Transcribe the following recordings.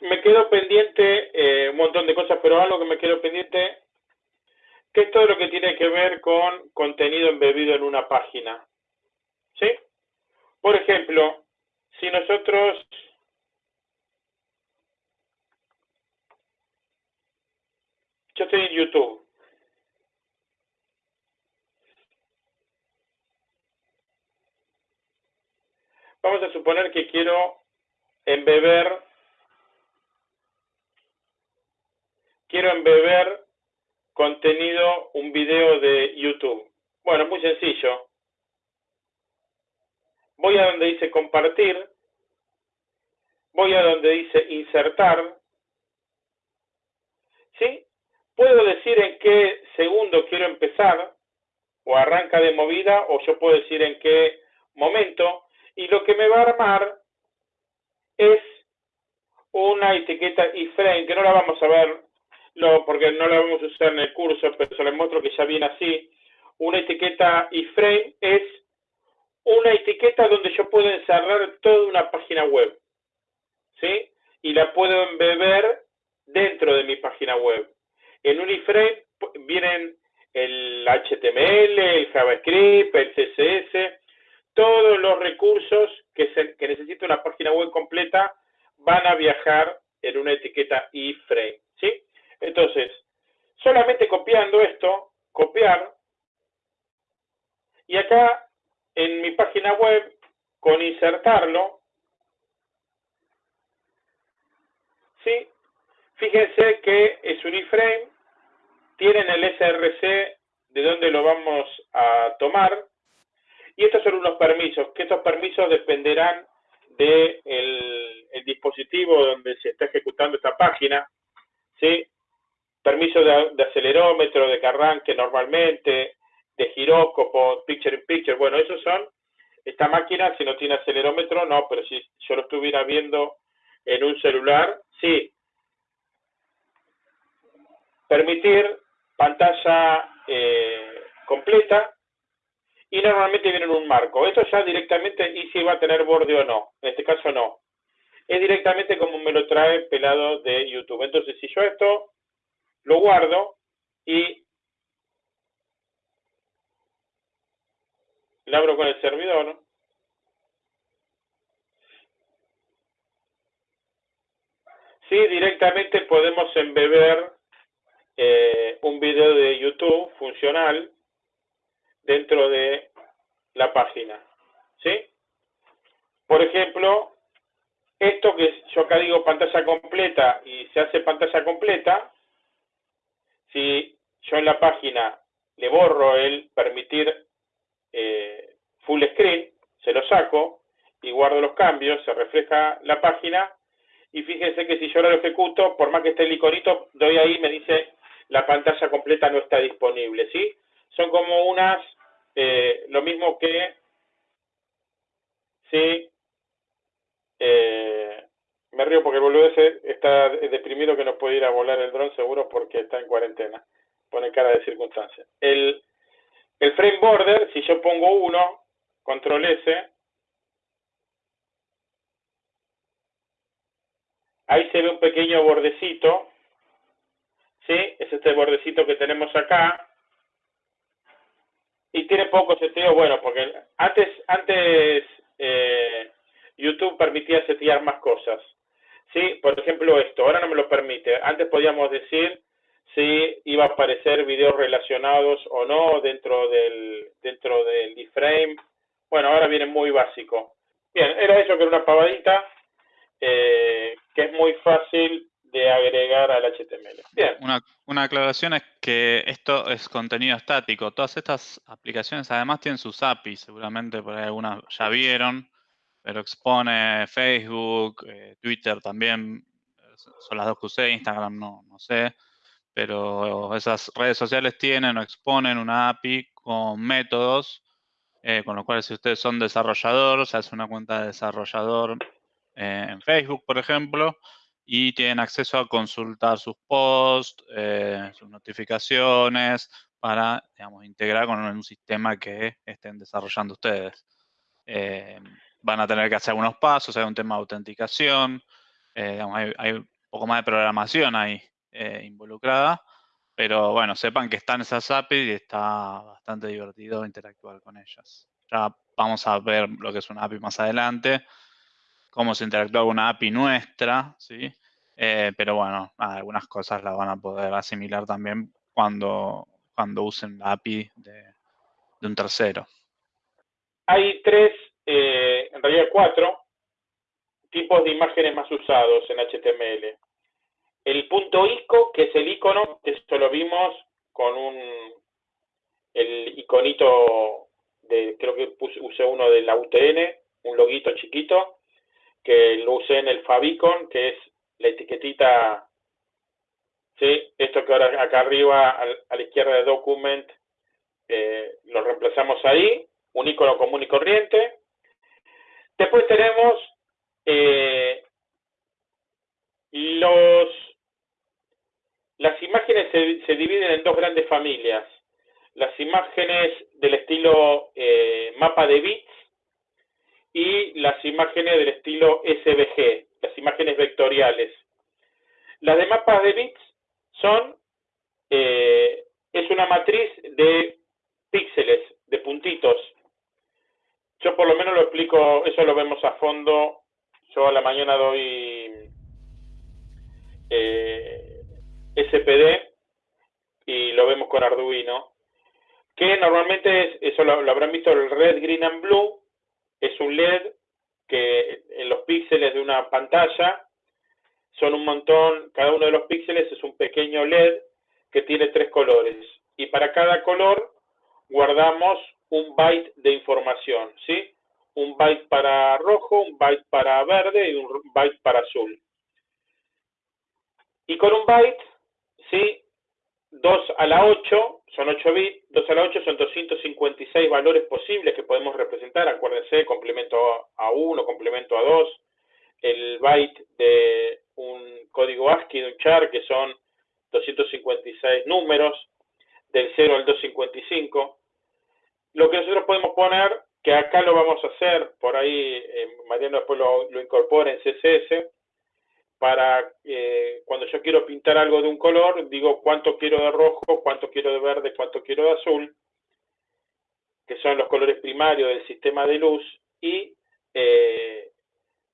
me quedo pendiente eh, un montón de cosas, pero algo que me quedo pendiente, que es todo lo que tiene que ver con contenido embebido en una página. ¿Sí? Por ejemplo, si nosotros yo estoy en YouTube. Vamos a suponer que quiero embeber quiero embeber contenido, un video de YouTube. Bueno, muy sencillo. Voy a donde dice compartir, voy a donde dice insertar, ¿sí? Puedo decir en qué segundo quiero empezar, o arranca de movida, o yo puedo decir en qué momento, y lo que me va a armar es una etiqueta iframe, que no la vamos a ver, porque no la vamos a usar en el curso, pero se les muestro que ya viene así. Una etiqueta iframe es una etiqueta donde yo puedo encerrar toda una página web, ¿sí? Y la puedo embeber dentro de mi página web. En un iframe vienen el HTML, el JavaScript, el CSS, todos los recursos que, que necesita una página web completa van a viajar en una etiqueta iframe, ¿sí? Entonces, solamente copiando esto, copiar, y acá en mi página web, con insertarlo, ¿sí? Fíjense que es un iframe, tienen el SRC de donde lo vamos a tomar, y estos son unos permisos, que estos permisos dependerán del de el dispositivo donde se está ejecutando esta página, ¿sí? Permiso de, acelerómetro, de que arranque normalmente, de giróscopo, picture in picture, bueno, esos son, esta máquina si no tiene acelerómetro, no, pero si yo lo estuviera viendo en un celular, sí. Permitir pantalla eh, completa, y normalmente viene en un marco. Esto ya directamente, y si va a tener borde o no. En este caso no. Es directamente como me lo trae pelado de YouTube. Entonces, si yo esto lo guardo y lo abro con el servidor, sí, directamente podemos embeber eh, un video de YouTube funcional dentro de la página. ¿Sí? Por ejemplo, esto que yo acá digo pantalla completa y se hace pantalla completa, si yo en la página le borro el permitir eh, full screen, se lo saco y guardo los cambios, se refleja la página y fíjense que si yo lo ejecuto, por más que esté el iconito, doy ahí me dice la pantalla completa no está disponible, ¿sí? Son como unas eh, lo mismo que si eh, me río porque el boludo ese está deprimido que no puede ir a volar el dron seguro porque está en cuarentena. Pone cara de circunstancia. El, frame border, si yo pongo 1, control S, ahí se ve un pequeño bordecito, ¿sí? Es este bordecito que tenemos acá, y tiene poco sentido, bueno, porque antes, antes eh, YouTube permitía setear más cosas. Sí, por ejemplo esto, ahora no me lo permite. Antes podíamos decir si iba a aparecer videos relacionados o no dentro del dentro del iframe. Bueno, ahora viene muy básico. Bien, era eso que era una pavadita eh, que es muy fácil de agregar al HTML. Bien. Una, una, aclaración es que esto es contenido estático. Todas estas aplicaciones además tienen sus APIs, seguramente por ahí algunas ya vieron, pero expone Facebook, eh, Twitter también, son las dos que usé, Instagram no, no sé, pero esas redes sociales tienen o exponen una API con métodos, eh, con lo cual si ustedes son desarrolladores, se hace una cuenta de desarrollador eh, en Facebook, por ejemplo, y tienen acceso a consultar sus posts, eh, sus notificaciones, para, digamos, integrar con un sistema que estén desarrollando ustedes. Van a tener que hacer algunos pasos, hay un tema de autenticación, Eh, hay, un poco más de programación ahí eh, involucrada, pero bueno, sepan que están esas APIs y está bastante divertido interactuar con ellas. Ya vamos a ver lo que es una API más adelante, cómo se interactúa con una API nuestra, ¿sí? Eh, pero bueno, algunas cosas las van a poder asimilar también cuando, cuando usen la API de, un tercero. Hay tres, eh, en realidad cuatro, tipos de imágenes más usados en HTML. El punto ICO, que es el icono, que esto lo vimos con un el iconito de, creo que usé uno de la UTN, un loguito chiquito, que lo usé en el Favicon, que es la etiquetita, ¿sí? esto que ahora acá arriba a la izquierda de Document, eh, lo reemplazamos ahí, un icono común y corriente. Después tenemos eh, los las imágenes se, dividen en dos grandes familias. Las imágenes del estilo eh, mapa de bits y las imágenes del estilo SVG, las imágenes vectoriales. Las de mapas de bits son, eh, es una matriz de píxeles, de puntitos. Yo por lo menos lo explico, eso lo vemos a fondo. Yo a la mañana doy eh, SPD y lo vemos con Arduino. Que normalmente es, eso lo, lo habrán visto el red, green and blue. Es un LED que en los píxeles de una pantalla son un montón, cada uno de los píxeles es un pequeño LED que tiene tres colores. Y para cada color guardamos un byte de información, ¿sí? Un byte para rojo, un byte para verde y un byte para azul. Y con un byte, ¿sí? 2 a la 8 son 8 bits, 2 a la 8 son 256 valores posibles que podemos representar, acuérdense, complemento a 1, complemento a 2, el byte de un código ASCII de un char que son 256 números, del 0 al 255. Lo que nosotros podemos poner, que acá lo vamos a hacer, por ahí eh, Mariano después lo, incorpora en CSS, para eh, cuando yo quiero pintar algo de un color, digo cuánto quiero de rojo, cuánto quiero de verde, cuánto quiero de azul, que son los colores primarios del sistema de luz, y eh,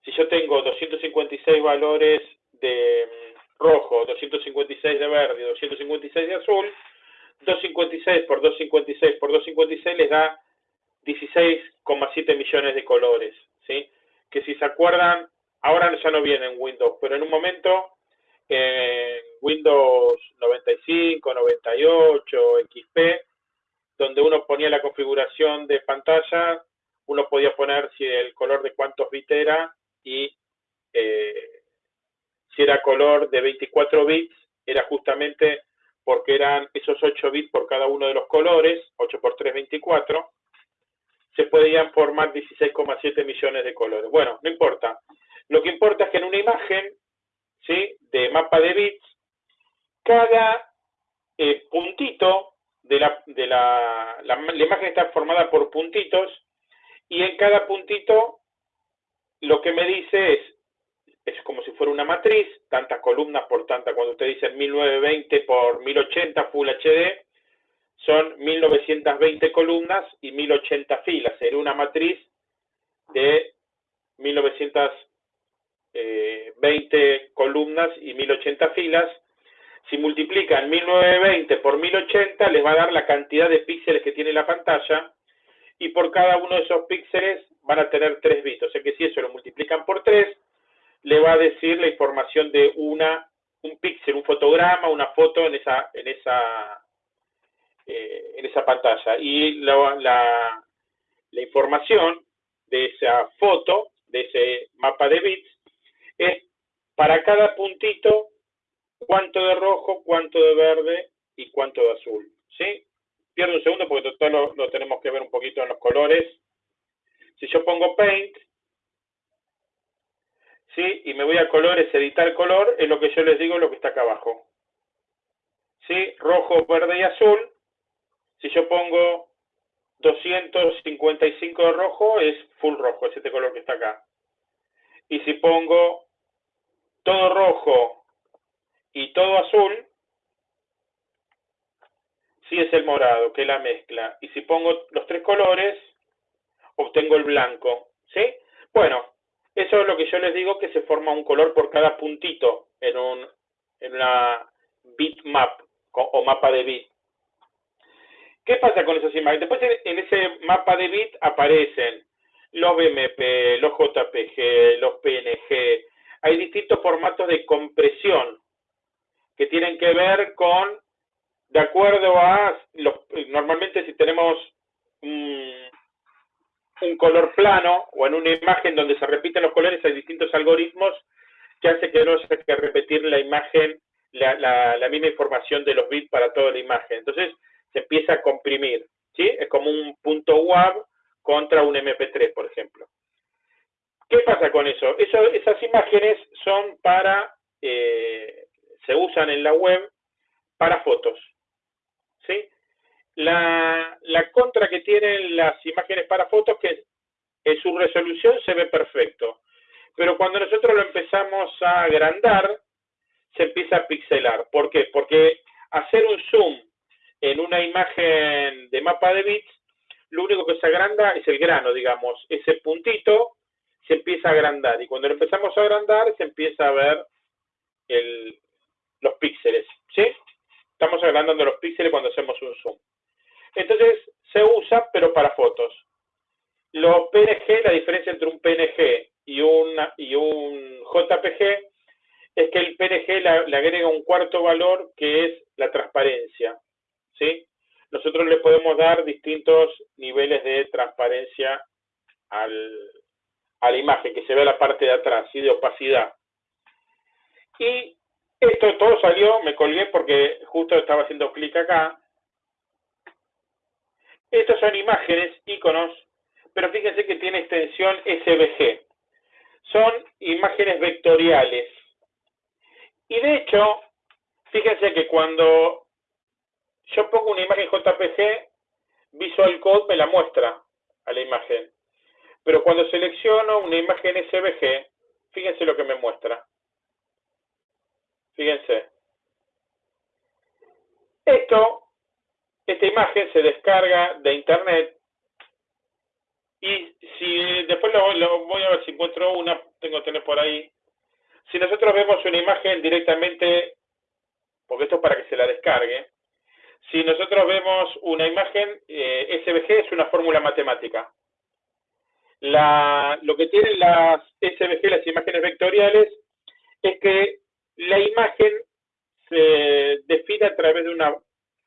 si yo tengo 256 valores de mm, rojo, 256 de verde, 256 de azul, 256 por 256 por 256 les da 16,7 millones de colores, ¿sí? Que si se acuerdan, Ahora ya no viene en Windows, pero en un momento en Windows 95, 98, XP, donde uno ponía la configuración de pantalla, uno podía poner si el color de cuántos bits era y eh, si era color de 24 bits, era justamente porque eran esos 8 bits por cada uno de los colores, 8 por 3, 24, se podían formar 16,7 millones de colores. Bueno, no importa. Lo que importa es que en una imagen ¿sí? de mapa de bits, cada eh, puntito de, la, de la, la, imagen está formada por puntitos y en cada puntito lo que me dice es, es como si fuera una matriz, tantas columnas por tanta, cuando usted dice 1920 por 1080 Full HD, son 1920 columnas y 1080 filas. Sería una matriz de 1920 20 columnas y 1080 filas. Si multiplican 1920 por 1080, les va a dar la cantidad de píxeles que tiene la pantalla y por cada uno de esos píxeles van a tener 3 bits. O sea que si eso lo multiplican por 3, le va a decir la información de una un píxel, un fotograma, una foto en esa en esa eh, en esa pantalla y la, la, información de esa foto, de ese mapa de bits, es para cada puntito cuánto de rojo, cuánto de verde y cuánto de azul. ¿Sí? Pierdo un segundo porque todo lo, lo tenemos que ver un poquito en los colores. Si yo pongo Paint, ¿sí? Y me voy a colores, editar color, es lo que yo les digo, lo que está acá abajo. ¿Sí? Rojo, verde y azul. Si yo pongo 255 de rojo, es full rojo, es este color que está acá. Y si pongo todo rojo y todo azul, sí es el morado, que es la mezcla. Y si pongo los tres colores, obtengo el blanco. ¿Sí? Bueno, eso es lo que yo les digo, que se forma un color por cada puntito en, un, en una bitmap o mapa de bit. ¿Qué pasa con esas imágenes? Después en ese mapa de bit aparecen los BMP, los JPG, los PNG. Hay distintos formatos de compresión que tienen que ver con, de acuerdo a, los, normalmente si tenemos un, un color plano o en una imagen donde se repiten los colores, hay distintos algoritmos que hacen que no se que repetir la imagen, la, la, la misma información de los bits para toda la imagen. Entonces, se empieza a comprimir, ¿sí? Es como un punto WAV contra un MP3, por ejemplo. ¿Qué pasa con eso? esas imágenes son para, eh, se usan en la web para fotos, ¿sí? La, contra que tienen las imágenes para fotos que en su resolución se ve perfecto, pero cuando nosotros lo empezamos a agrandar, se empieza a pixelar. ¿Por qué? Porque hacer un zoom en una imagen de mapa de bits, lo único que se agranda es el grano, digamos. Ese puntito se empieza a agrandar y cuando lo empezamos a agrandar se empieza a ver los píxeles, ¿sí? Estamos agrandando los píxeles cuando hacemos un zoom. Entonces se usa, pero para fotos. Los PNG, la diferencia entre un PNG y, una, y un JPG es que el PNG le agrega un cuarto valor que es la transparencia. ¿sí? Nosotros le podemos dar distintos niveles de transparencia al, a la imagen, que se ve la parte de atrás, de opacidad. Y esto todo salió, me colgué porque justo estaba haciendo clic acá. Estas son imágenes, iconos, pero fíjense que tiene extensión SVG. Son imágenes vectoriales. Y de hecho, fíjense que cuando yo pongo una imagen JPG, Visual Code me la muestra a la imagen. Pero cuando selecciono una imagen SVG, fíjense lo que me muestra. Fíjense. Esto, esta imagen se descarga de internet y si después lo, voy a ver si encuentro una, tengo que tener por ahí. Si nosotros vemos una imagen directamente, porque esto es para que se la descargue, si nosotros vemos una imagen, eh, SVG es una fórmula matemática. lo que tienen las SVG, las imágenes vectoriales, es que la imagen se define a través de una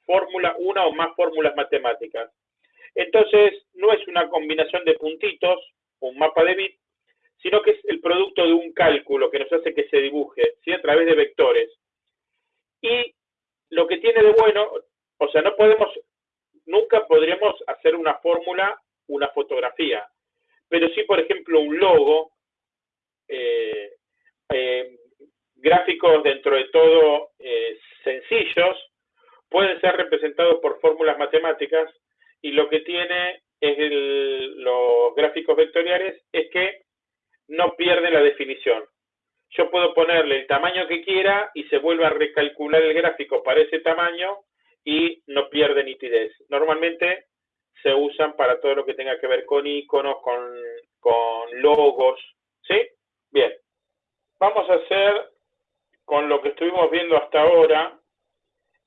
fórmula, una o más fórmulas matemáticas. Entonces, no es una combinación de puntitos, un mapa de bits, sino que es el producto de un cálculo que nos hace que se dibuje, ¿sí? a través de vectores. Y lo que tiene de bueno, o sea, no podemos, nunca podríamos hacer una fórmula, una fotografía, pero sí, por ejemplo, un logo, eh, eh, gráficos dentro de todo eh, sencillos, pueden ser representados por fórmulas matemáticas y lo que tiene los gráficos vectoriales es que no pierden la definición. Yo puedo ponerle el tamaño que quiera y se vuelve a recalcular el gráfico para ese tamaño y no pierde nitidez. Normalmente se usan para todo lo que tenga que ver con iconos, con, con logos, ¿sí? Bien, vamos a hacer con lo que estuvimos viendo hasta ahora,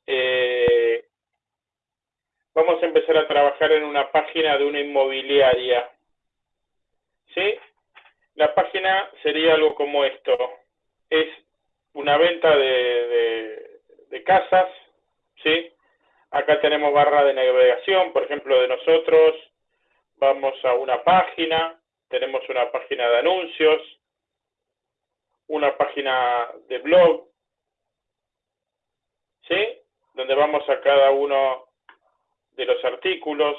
eh, vamos a empezar a trabajar en una página de una inmobiliaria, ¿sí? La página sería algo como esto, es una venta de, de, de casas, ¿sí? Acá tenemos barra de navegación, por ejemplo, de nosotros. Vamos a una página, tenemos una página de anuncios, una página de blog, ¿sí? Donde vamos a cada uno de los artículos,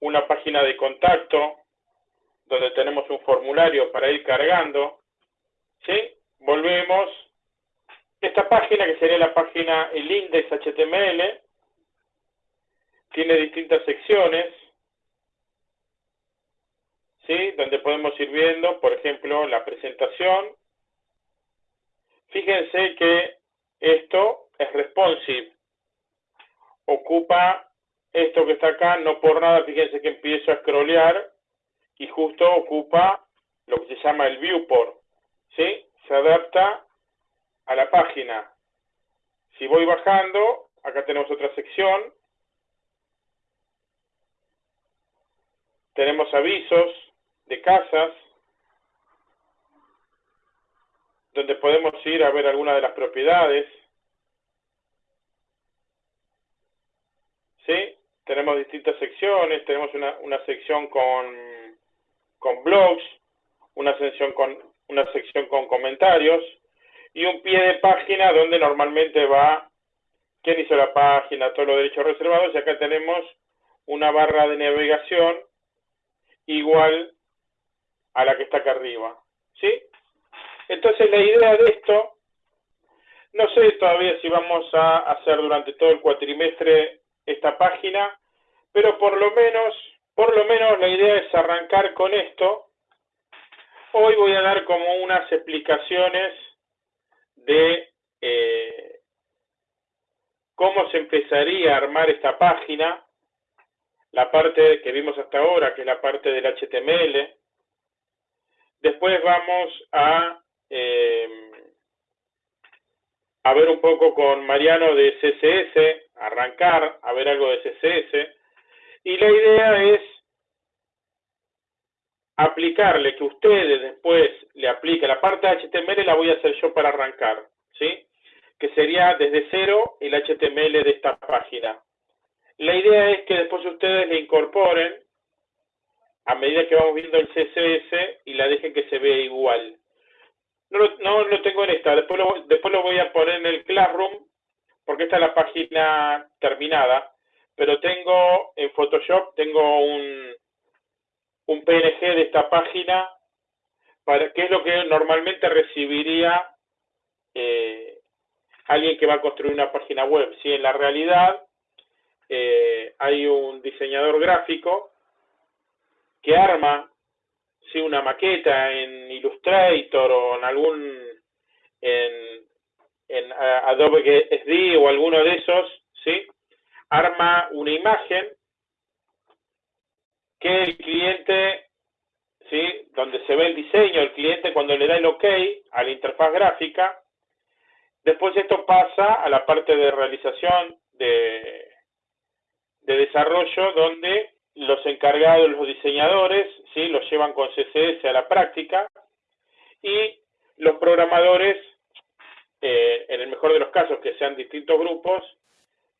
una página de contacto, donde tenemos un formulario para ir cargando, ¿sí? Volvemos esta página, que sería la página, el index HTML, tiene distintas secciones, ¿sí? donde podemos ir viendo, por ejemplo, la presentación, Fíjense que esto es responsive. Ocupa esto que está acá, no por nada, fíjense que empiezo a scrollear y justo ocupa lo que se llama el viewport. ¿Sí? Se adapta a la página. Si voy bajando, acá tenemos otra sección. Tenemos avisos de casas, donde podemos ir a ver alguna de las propiedades. ¿Sí? Tenemos distintas secciones, tenemos una, una sección con, con blogs, una sección con, una sección con comentarios y un pie de página donde normalmente va quién hizo la página, todos los derechos reservados y acá tenemos una barra de navegación igual a la que está acá arriba. ¿Sí? Entonces la idea de esto, no sé todavía si vamos a hacer durante todo el cuatrimestre esta página, pero por lo menos, por lo menos la idea es arrancar con esto. Hoy voy a dar como unas explicaciones de eh, cómo se empezaría a armar esta página, la parte que vimos hasta ahora, que es la parte del HTML. Después vamos a eh, a ver un poco con Mariano de CSS, arrancar, a ver algo de CSS. Y la idea es aplicarle, que ustedes después le apliquen. La parte de HTML la voy a hacer yo para arrancar, ¿sí? Que sería desde cero el HTML de esta página. La idea es que después ustedes le incorporen a medida que vamos viendo el CSS y la dejen que se vea igual. No lo, no lo tengo en esta, después lo, después lo voy a poner en el Classroom, porque esta es la página terminada, pero tengo en Photoshop, tengo un, un PNG de esta página, para que es lo que normalmente recibiría eh, alguien que va a construir una página web. Si en la realidad eh, hay un diseñador gráfico que arma sí, una maqueta en Illustrator o en algún en, en Adobe SD o alguno de esos, ¿sí? arma una imagen que el cliente, ¿sí? donde se ve el diseño, el cliente cuando le da el OK a la interfaz gráfica, después esto pasa a la parte de realización de, de desarrollo donde los encargados, los diseñadores, ¿sí? los llevan con CSS a la práctica y los programadores, eh, en el mejor de los casos que sean distintos grupos,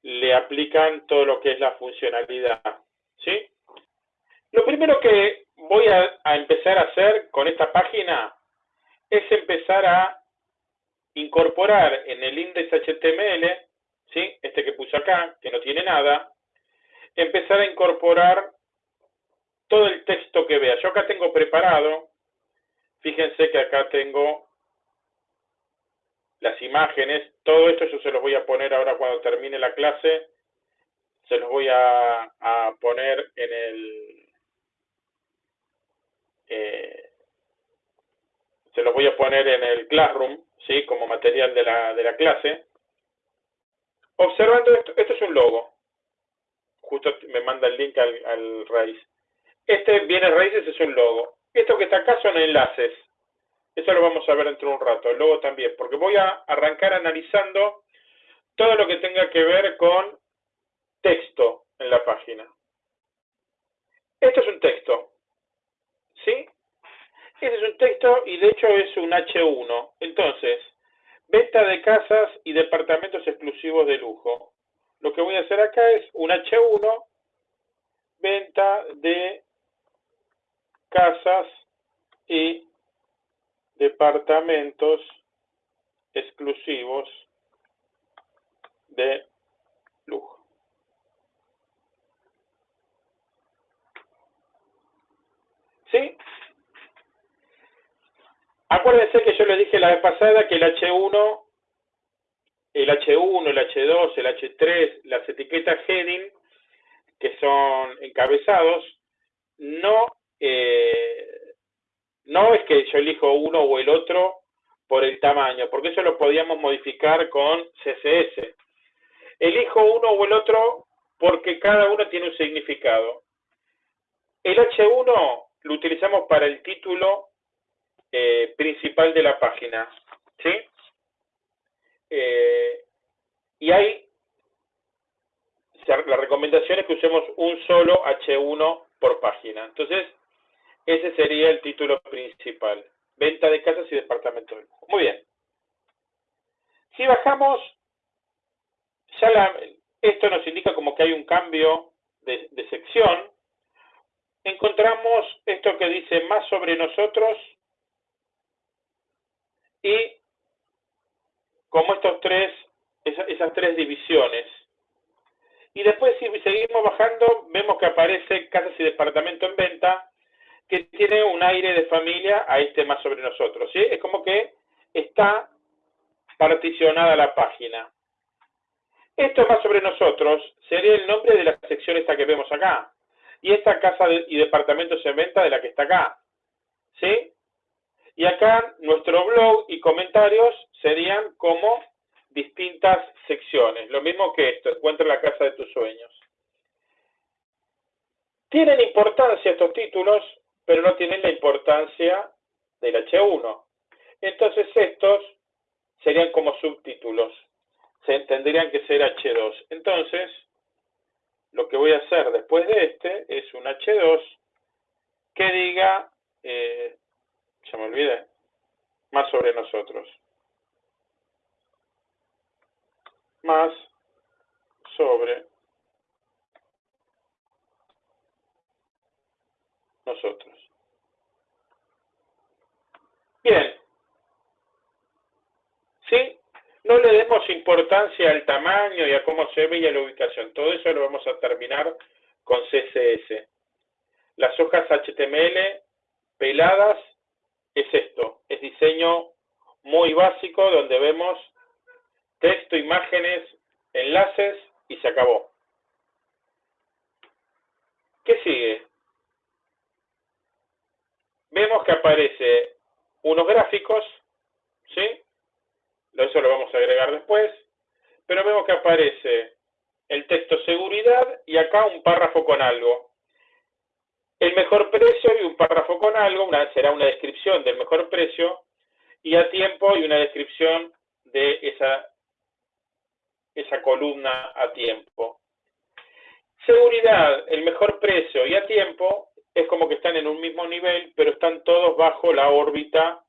le aplican todo lo que es la funcionalidad. ¿sí? Lo primero que voy a, a empezar a hacer con esta página es empezar a incorporar en el index HTML, ¿sí? este que puse acá, que no tiene nada, empezar a incorporar todo el texto que vea. Yo acá tengo preparado, fíjense que acá tengo las imágenes, todo esto yo se los voy a poner ahora cuando termine la clase, se los voy a, poner en el... Eh, se los voy a poner en el Classroom, ¿sí? como material de la, de la clase. Observando esto, esto es un logo justo me manda el link al, raíz. Este viene raíces es un logo. Esto que está acá son enlaces. Eso lo vamos a ver dentro de un rato, el logo también, porque voy a arrancar analizando todo lo que tenga que ver con texto en la página. Esto es un texto, ¿sí? Este es un texto y de hecho es un H1. Entonces, venta de casas y departamentos exclusivos de lujo lo que voy a hacer acá es un H1, venta de casas y departamentos exclusivos de lujo. ¿Sí? Acuérdense que yo les dije la vez pasada que el H1 el H1, el H2, el H3, las etiquetas heading, que son encabezados, no, eh, no es que yo elijo uno o el otro por el tamaño, porque eso lo podíamos modificar con CSS. Elijo uno o el otro porque cada uno tiene un significado. El H1 lo utilizamos para el título eh, principal de la página. ¿sí? Eh, y hay, la recomendación es que usemos un solo H1 por página. Entonces, ese sería el título principal. Venta de casas y departamentos de lujo. Muy bien. Si bajamos, ya esto nos indica como que hay un cambio de, de sección. Encontramos esto que dice más sobre nosotros y como estos tres, esas tres divisiones. Y después si seguimos bajando, vemos que aparece casas y departamento en venta, que tiene un aire de familia a este más sobre nosotros. ¿sí? Es como que está particionada la página. Esto más sobre nosotros sería el nombre de la sección esta que vemos acá. Y esta casa y departamentos en venta de la que está acá. ¿Sí? Y acá nuestro blog y comentarios serían como distintas secciones. Lo mismo que esto, encuentra la casa de tus sueños. Tienen importancia estos títulos, pero no tienen la importancia del H1. Entonces estos serían como subtítulos. Se tendrían que ser H2. Entonces, lo que voy a hacer después de este es un H2 que diga eh, ya me olvidé, más sobre nosotros. Más sobre nosotros. Bien. ¿Sí? No le demos importancia al tamaño y a cómo se ve y a la ubicación. Todo eso lo vamos a terminar con CSS. Las hojas HTML peladas es esto, es diseño muy básico donde vemos texto, imágenes, enlaces y se acabó. ¿Qué sigue? Vemos que aparece unos gráficos, ¿sí? Eso lo vamos a agregar después, pero vemos que aparece el texto seguridad y acá un párrafo con algo el mejor precio y un párrafo con algo, una, será una descripción del mejor precio y a tiempo y una descripción de esa, esa columna a tiempo. Seguridad, el mejor precio y a tiempo es como que están en un mismo nivel, pero están todos bajo la órbita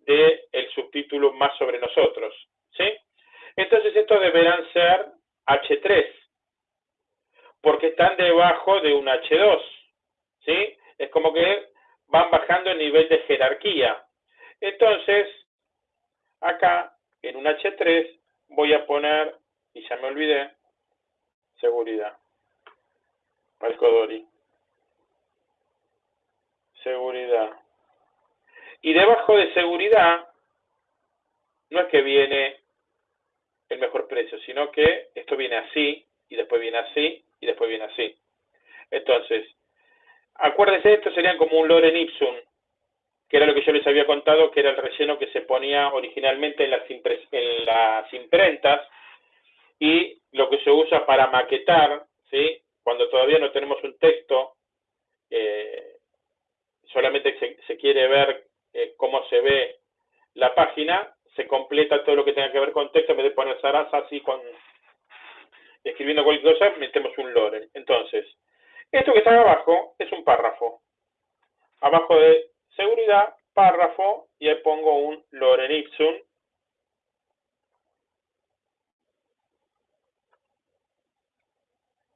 del subtítulo más sobre nosotros. ¿sí? Entonces estos deberán ser H3, porque están debajo de un H2. ¿sí? Es como que van bajando el nivel de jerarquía. Entonces, acá en un H3 voy a poner, y ya me olvidé, seguridad. Palcodori. Seguridad. Y debajo de seguridad, no es que viene el mejor precio, sino que esto viene así, y después viene así, y después viene así. Entonces, Acuérdense, esto serían como un Loren Ipsum, que era lo que yo les había contado, que era el relleno que se ponía originalmente en las, en las imprentas y lo que se usa para maquetar, ¿sí? cuando todavía no tenemos un texto, eh, solamente se, se, quiere ver eh, cómo se ve la página, se completa todo lo que tenga que ver con texto, en vez de poner zaraza así con escribiendo cualquier cosa, metemos un Loren. Entonces, esto que está abajo es un párrafo. Abajo de seguridad, párrafo, y ahí pongo un Loren Ipsum.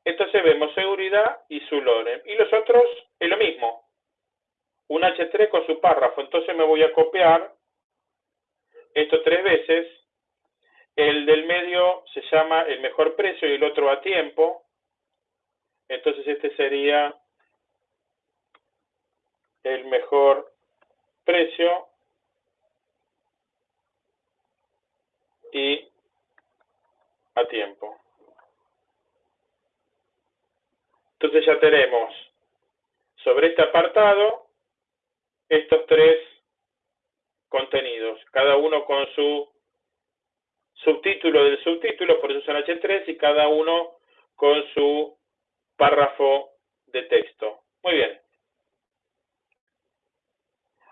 Entonces vemos seguridad y su Loren. Y los otros es lo mismo. Un H3 con su párrafo. Entonces me voy a copiar esto tres veces. El del medio se llama el mejor precio y el otro a tiempo. Entonces este sería el mejor precio y a tiempo. Entonces ya tenemos sobre este apartado estos tres contenidos, cada uno con su subtítulo del subtítulo, por eso son H3, y cada uno con su párrafo de texto. Muy bien.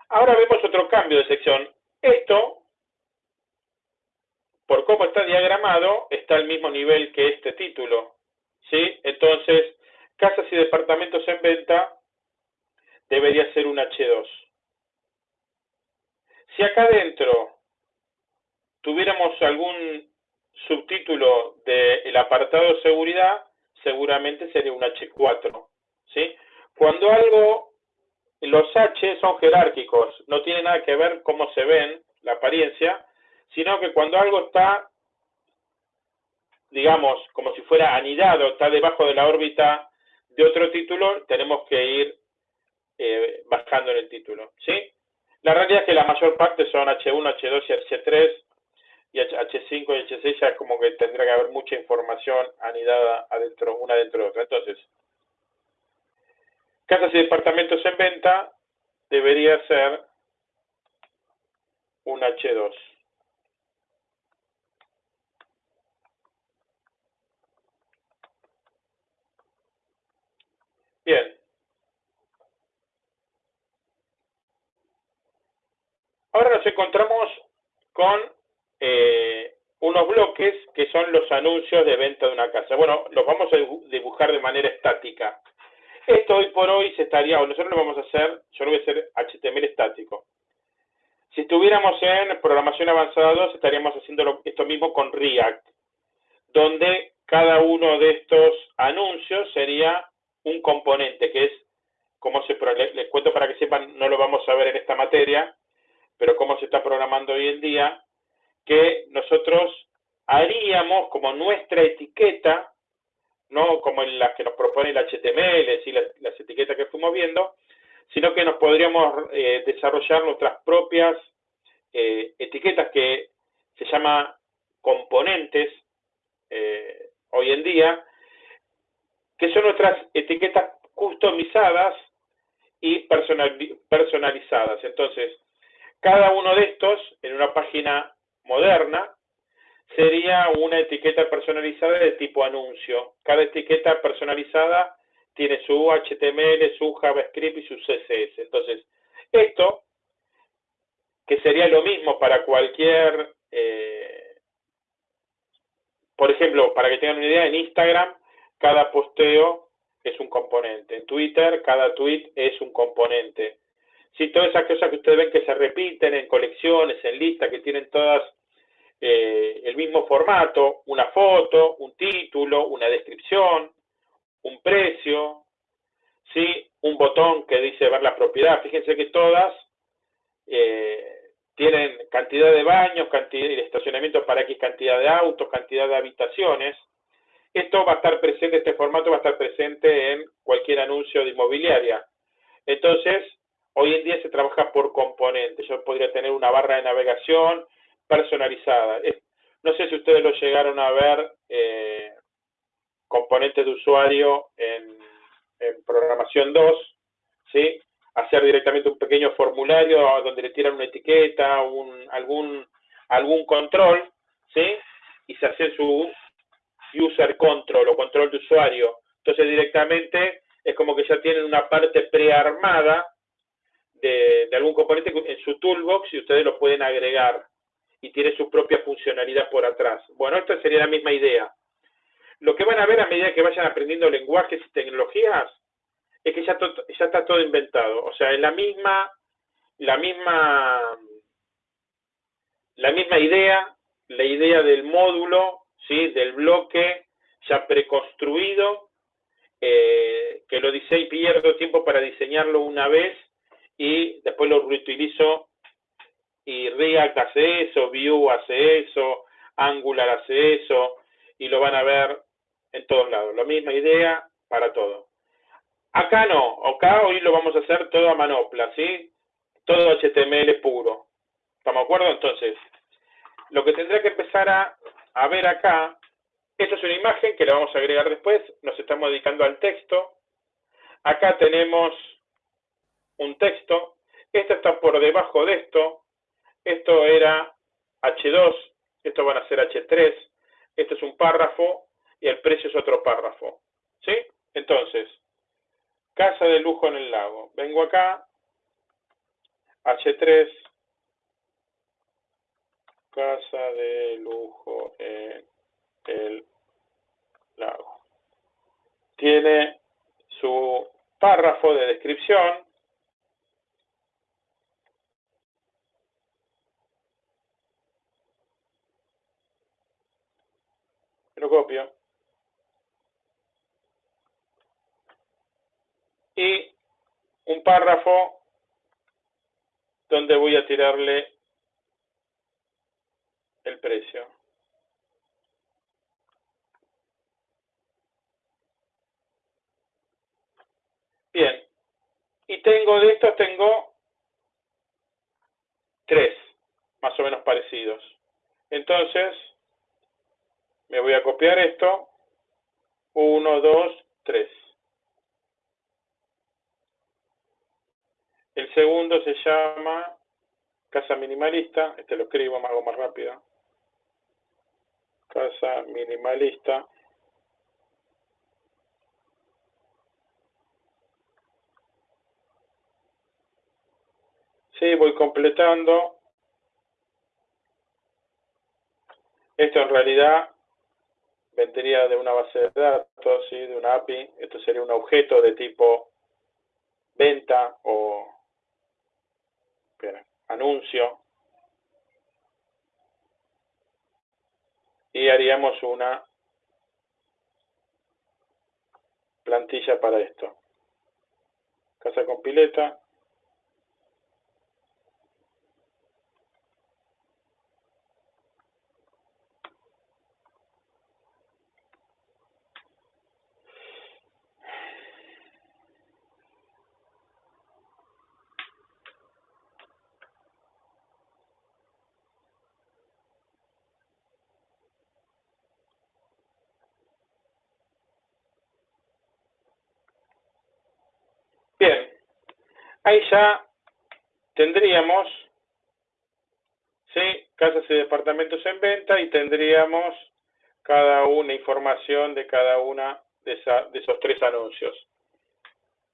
Ahora vemos otro cambio de sección. Esto, por cómo está diagramado, está al mismo nivel que este título. ¿sí? Entonces, casas y departamentos en venta debería ser un H2. Si acá adentro tuviéramos algún subtítulo del apartado seguridad, seguramente sería un H4. ¿sí? Cuando algo, los H son jerárquicos, no tiene nada que ver cómo se ven, la apariencia, sino que cuando algo está, digamos, como si fuera anidado, está debajo de la órbita de otro título, tenemos que ir eh, bajando en el título. ¿sí? La realidad es que la mayor parte son H1, H2 y H3, y H5 y H6 ya como que tendrá que haber mucha información anidada adentro, una dentro de otra. Entonces, casas y departamentos en venta debería ser un H2. Bien. Ahora nos encontramos con eh, unos bloques que son los anuncios de venta de una casa. Bueno, los vamos a dibujar de manera estática. Esto hoy por hoy se estaría, o nosotros lo vamos a hacer, yo lo voy a hacer HTML estático. Si estuviéramos en programación avanzada 2, estaríamos haciendo esto mismo con React, donde cada uno de estos anuncios sería un componente, que es, como se, les, les cuento para que sepan, no lo vamos a ver en esta materia, pero cómo se está programando hoy en día, que nosotros haríamos como nuestra etiqueta, no como en las que nos propone el HTML, y las, etiquetas que fuimos viendo, sino que nos podríamos eh, desarrollar nuestras propias eh, etiquetas que se llama componentes eh, hoy en día, que son nuestras etiquetas customizadas y personalizadas. Entonces, cada uno de estos, en una página moderna sería una etiqueta personalizada de tipo anuncio. Cada etiqueta personalizada tiene su HTML, su JavaScript y su CSS. Entonces, esto, que sería lo mismo para cualquier, eh, por ejemplo, para que tengan una idea, en Instagram cada posteo es un componente. En Twitter cada tweet es un componente. Si todas esas cosas que ustedes ven que se repiten en colecciones, en listas, que tienen todas eh, el mismo formato, una foto, un título, una descripción, un precio, ¿sí? un botón que dice ver la propiedad. Fíjense que todas eh, tienen cantidad de baños, cantidad de estacionamiento para X cantidad de autos, cantidad de habitaciones. Esto va a estar presente, este formato va a estar presente en cualquier anuncio de inmobiliaria. Entonces, hoy en día se trabaja por componentes. Yo podría tener una barra de navegación personalizada. No sé si ustedes lo llegaron a ver, eh, componentes de usuario en, programación 2, ¿sí? Hacer directamente un pequeño formulario donde le tiran una etiqueta, un, algún, algún control, ¿sí? Y se hace su user control o control de usuario. Entonces directamente es como que ya tienen una parte prearmada de, algún componente en su toolbox y ustedes lo pueden agregar y tiene su propia funcionalidad por atrás. Bueno, esta sería la misma idea. Lo que van a ver a medida que vayan aprendiendo lenguajes y tecnologías es que ya, ya está todo inventado. O sea, es la misma, la misma, la misma idea, la idea del módulo, ¿sí? del bloque ya preconstruido, eh, que lo diseño y pierdo tiempo para diseñarlo una vez y después lo reutilizo y React hace eso, Vue hace eso, Angular hace eso, y lo van a ver en todos lados. La misma idea para todo. Acá no, acá hoy lo vamos a hacer todo a manopla, ¿sí? Todo HTML puro. ¿Estamos de acuerdo? Entonces, lo que tendrá que empezar a, a ver acá, esta es una imagen que la vamos a agregar después, nos estamos dedicando al texto. Acá tenemos un texto, esto está por debajo de esto, esto era H2, esto van a ser H3, esto es un párrafo y el precio es otro párrafo. ¿Sí? Entonces, casa de lujo en el lago. Vengo acá, H3, casa de lujo en el lago. Tiene su párrafo de descripción. Lo copio. Y un párrafo donde voy a tirarle el precio. Bien, y tengo de estos, tengo tres, más o menos parecidos. Entonces, me voy a copiar esto, uno, dos, tres. El segundo se llama Casa Minimalista, este lo escribo, me hago más rápido. Casa Minimalista. Sí, voy completando. Esto en realidad vendría de una base de datos, ¿sí? de una API. Esto sería un objeto de tipo venta o anuncio. Y haríamos una plantilla para esto. Casa con pileta. Bien, ahí ya tendríamos, ¿sí? Casas y departamentos en venta y tendríamos cada una información de cada una de, esos tres anuncios.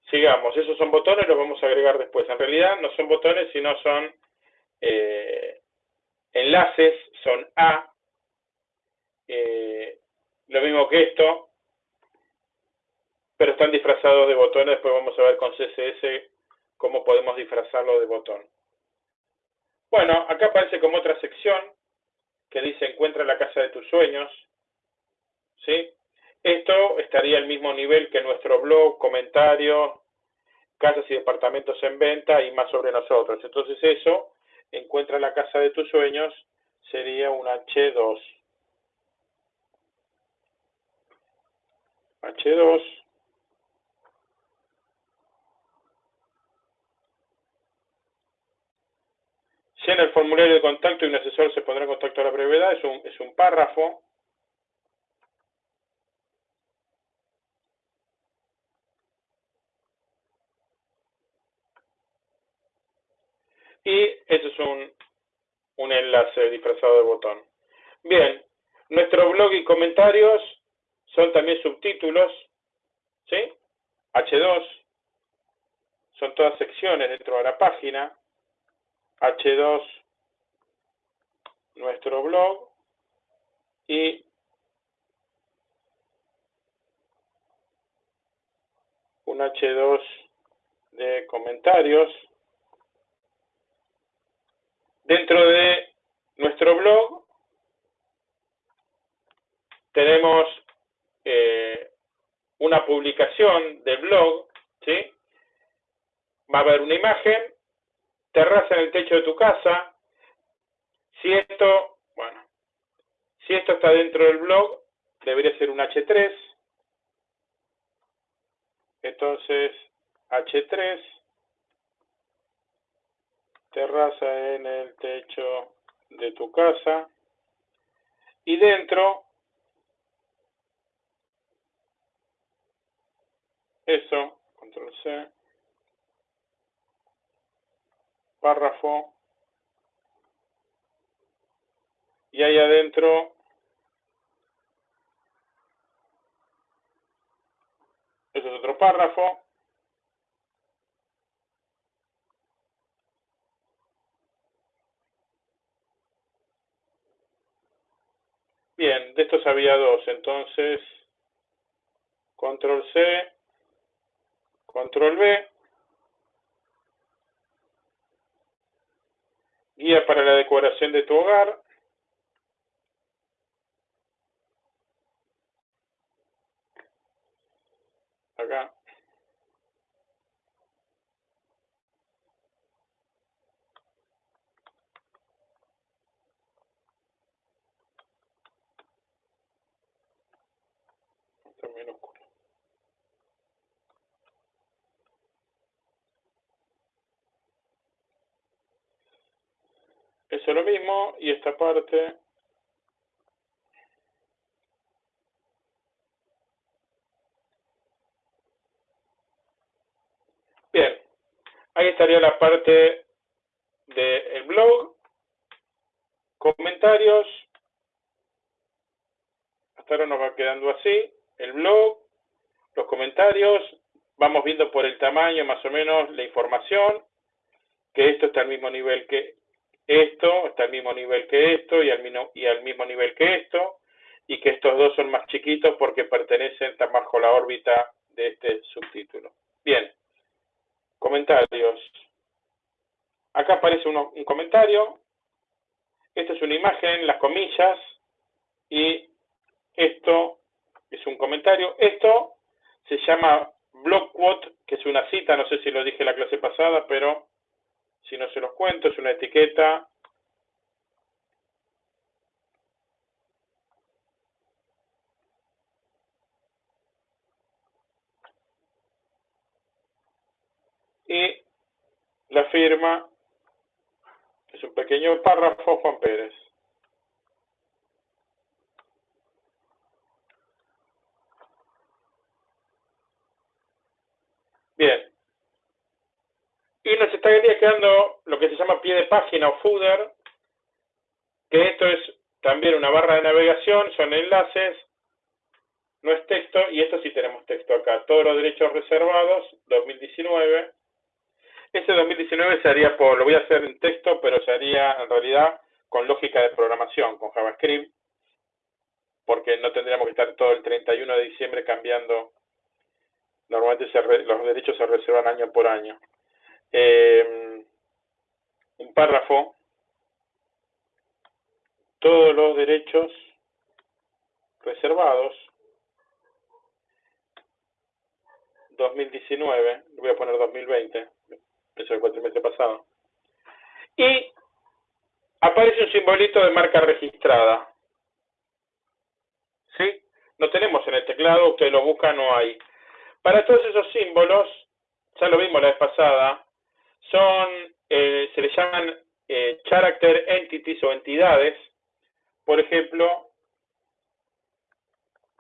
Sigamos, esos son botones, los vamos a agregar después. En realidad no son botones, sino son eh, enlaces, son A. Eh, lo mismo que esto, pero están disfrazados de botones. Después vamos a ver con CSS cómo podemos disfrazarlo de botón. Bueno, acá aparece como otra sección que dice encuentra la casa de tus sueños. ¿Sí? Esto estaría al mismo nivel que nuestro blog, comentarios, casas y departamentos en venta y más sobre nosotros. Entonces eso, encuentra la casa de tus sueños, sería un H2. H2 en el formulario de contacto y un asesor se pondrá en contacto a la brevedad, es un, párrafo. Y eso es un, un enlace disfrazado de botón. Bien, nuestro blog y comentarios son también subtítulos, ¿sí? H2, son todas secciones dentro de la página. H2 nuestro blog y un H2 de comentarios. Dentro de nuestro blog tenemos eh, una publicación del blog, ¿sí? Va a haber una imagen terraza en el techo de tu casa. Si esto, bueno, si esto está dentro del blog, debería ser un H3. Entonces, H3, terraza en el techo de tu casa. Y dentro, eso, control C, párrafo. Y ahí adentro eso es otro párrafo. Bien, de estos había dos, entonces control C, control V, guía para la decoración de tu hogar, acá Eso es lo mismo y esta parte Bien, ahí estaría la parte del blog, comentarios, hasta ahora nos va quedando así, el blog, los comentarios, vamos viendo por el tamaño más o menos la información, que esto está al mismo nivel que esto, está al mismo nivel que esto y al, y al mismo nivel que esto, y que estos dos son más chiquitos porque pertenecen bajo la órbita de este subtítulo. Bien, comentarios. Acá aparece un comentario. Esta es una imagen, las comillas, y esto es un comentario. Esto se llama block quote, que es una cita, no sé si lo dije en la clase pasada, pero si no se los cuento, es una etiqueta y la firma es un pequeño párrafo Juan Pérez. Bien, y nos estaría quedando lo que se llama pie de página o footer, que esto es también una barra de navegación, son enlaces, no es texto, y esto sí tenemos texto acá. Todos los derechos reservados, 2019. Este 2019 se haría por, lo voy a hacer en texto, pero se haría en realidad con lógica de programación, con JavaScript, porque no tendríamos que estar todo el 31 de diciembre cambiando. Normalmente los derechos se reservan año por año. Eh, un párrafo, todos los derechos reservados, 2019, voy a poner 2020, eso es el cuatrimestre pasado, y aparece un simbolito de marca registrada. ¿Sí? No tenemos en el teclado, usted lo busca, no hay. Para todos esos símbolos, ya lo vimos la vez pasada, son, eh, se les llaman eh, character entities o entidades. Por ejemplo,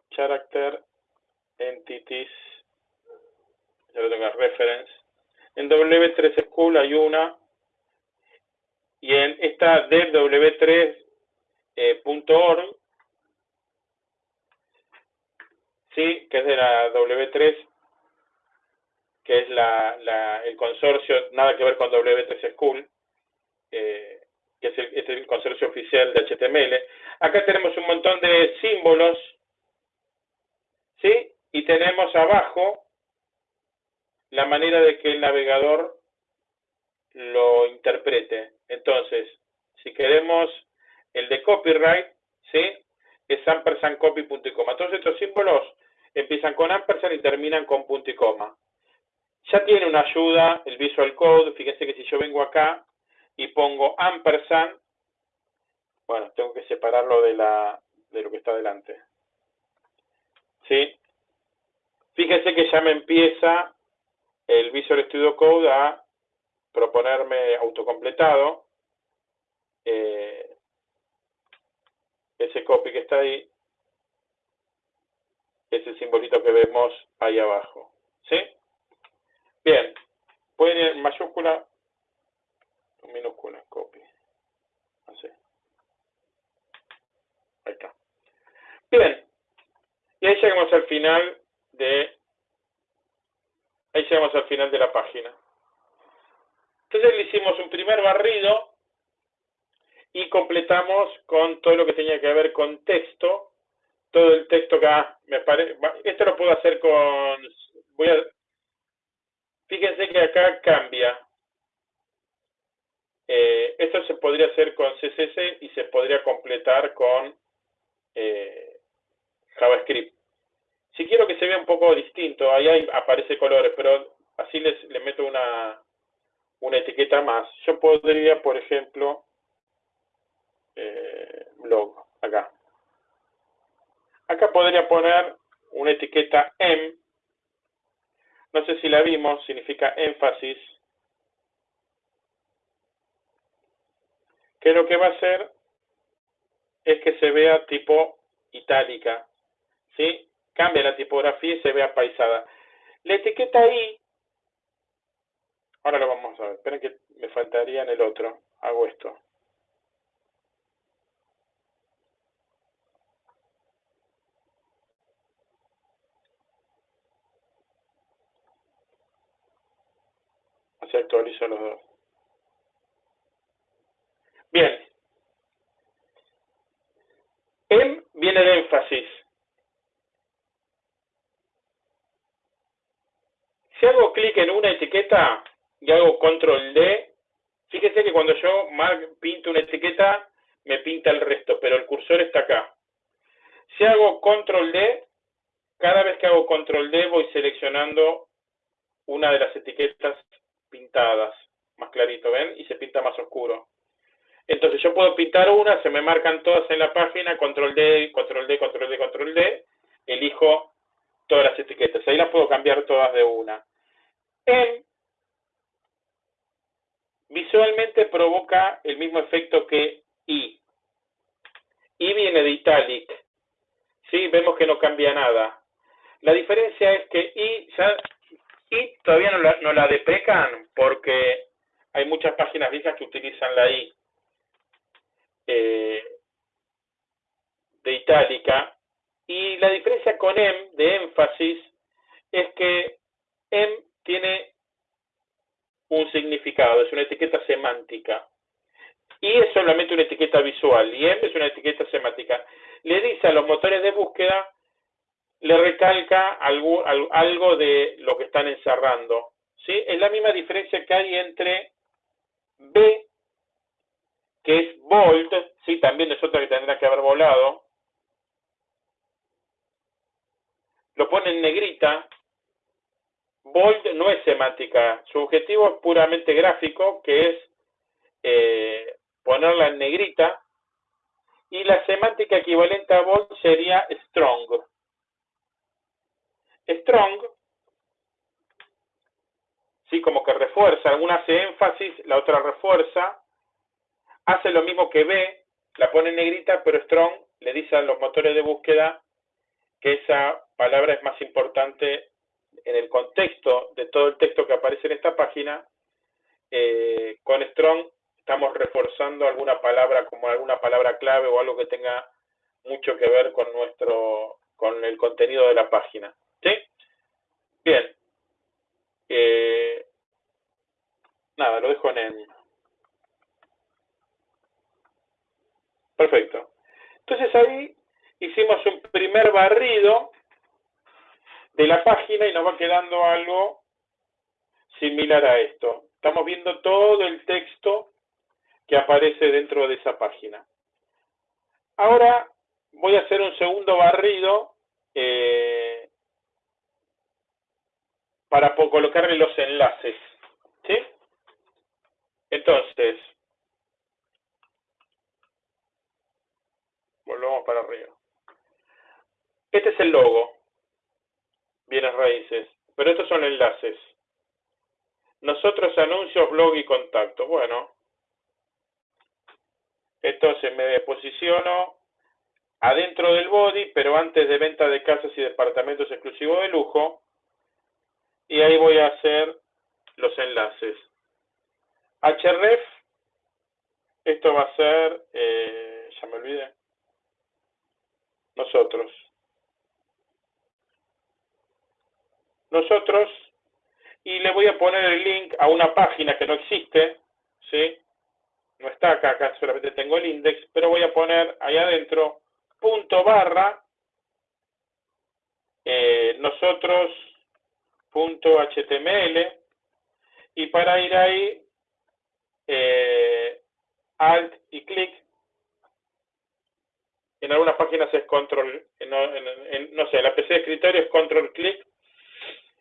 character entities, ya lo tengo reference. En W3 School hay una, y en esta devw3.org, eh, sí, que es de la W3 que es la, el consorcio, nada que ver con W3 School, eh, que es el, es el consorcio oficial de HTML. Acá tenemos un montón de símbolos, ¿sí? Y tenemos abajo la manera de que el navegador lo interprete. Entonces, si queremos el de copyright, ¿sí? Es ampersand copy punto y coma. Todos estos símbolos empiezan con ampersand y terminan con punto y coma. Ya tiene una ayuda el Visual Code. Fíjense que si yo vengo acá y pongo ampersand, bueno, tengo que separarlo de, la, de lo que está delante. ¿Sí? Fíjense que ya me empieza el Visual Studio Code a proponerme autocompletado. Eh, ese copy que está ahí es el simbolito que vemos ahí abajo. ¿Sí? Bien, pueden ir en mayúscula o minúscula, copy. Así. Ahí está. Bien, y ahí llegamos al final de... Ahí llegamos al final de la página. Entonces le hicimos un primer barrido y completamos con todo lo que tenía que ver con texto, todo el texto acá, me parece, esto lo puedo hacer con, voy a fíjense que acá cambia, eh, esto se podría hacer con CSS y se podría completar con eh, JavaScript. Si quiero que se vea un poco distinto, ahí aparece colores, pero así les, le meto una, una etiqueta más. Yo podría, por ejemplo, eh, blog, acá. Acá podría poner una etiqueta M. No sé si la vimos, significa énfasis. Que lo que va a hacer es que se vea tipo itálica. ¿Sí? Cambia la tipografía y se vea paisada. La etiqueta I, ahora lo vamos a ver. Esperen que me faltaría en el otro. Hago esto. Así actualizo los dos. Bien. M viene de énfasis. Si hago clic en una etiqueta y hago control D, fíjese que cuando yo pinto una etiqueta, me pinta el resto, pero el cursor está acá. Si hago control D, cada vez que hago control D voy seleccionando una de las etiquetas pintadas, más clarito, ¿ven? Y se pinta más oscuro. Entonces yo puedo pintar una, se me marcan todas en la página, control D, control D, control D, control D, elijo todas las etiquetas. Ahí las puedo cambiar todas de una. En visualmente provoca el mismo efecto que I. I viene de italic. ¿Sí? Vemos que no cambia nada. La diferencia es que I, ya, I todavía no la, no la deprecan porque hay muchas páginas viejas que utilizan la I. Eh, de itálica. Y la diferencia con M, de énfasis, es que M tiene un significado, es una etiqueta semántica. Y es solamente una etiqueta visual, y M es una etiqueta semántica. Le dice a los motores de búsqueda, le recalca algo, algo de lo que están encerrando. ¿sí? Es la misma diferencia que hay entre B que es bold, ¿sí? también es otra que tendrá que haber volado, lo pone en negrita, bold no es semántica, su objetivo es puramente gráfico, que es eh, ponerla en negrita, y la semántica equivalente a bold sería strong. Strong, sí, como que refuerza, una hace énfasis, la otra refuerza, hace lo mismo que B, la pone en negrita, pero Strong le dice a los motores de búsqueda que esa palabra es más importante en el contexto de todo el texto que aparece en esta página. Eh, con Strong estamos reforzando alguna palabra como alguna palabra clave o algo que tenga mucho que ver con nuestro con el contenido de la página. Bien. Eh, nada, lo dejo en, Perfecto. Entonces ahí hicimos un primer barrido de la página y nos va quedando algo similar a esto. Estamos viendo todo el texto que aparece dentro de esa página. Ahora voy a hacer un segundo barrido eh, para colocarle los enlaces. ¿sí? Entonces, Volvamos para arriba. Este es el logo. Bienes raíces. Pero estos son enlaces. Nosotros anuncios, blog y contacto. Bueno. Entonces me posiciono adentro del body, pero antes de venta de casas y departamentos exclusivos de lujo. Y ahí voy a hacer los enlaces. href. Esto va a ser, eh, ya me olvidé nosotros. nosotros y le voy a poner el link a una página que no existe, ¿sí? No está acá, acá solamente tengo el index, pero voy a poner ahí adentro punto barra eh, nosotros html y para ir ahí eh, alt y clic en algunas páginas es control, no sé, la PC de escritorio es control clic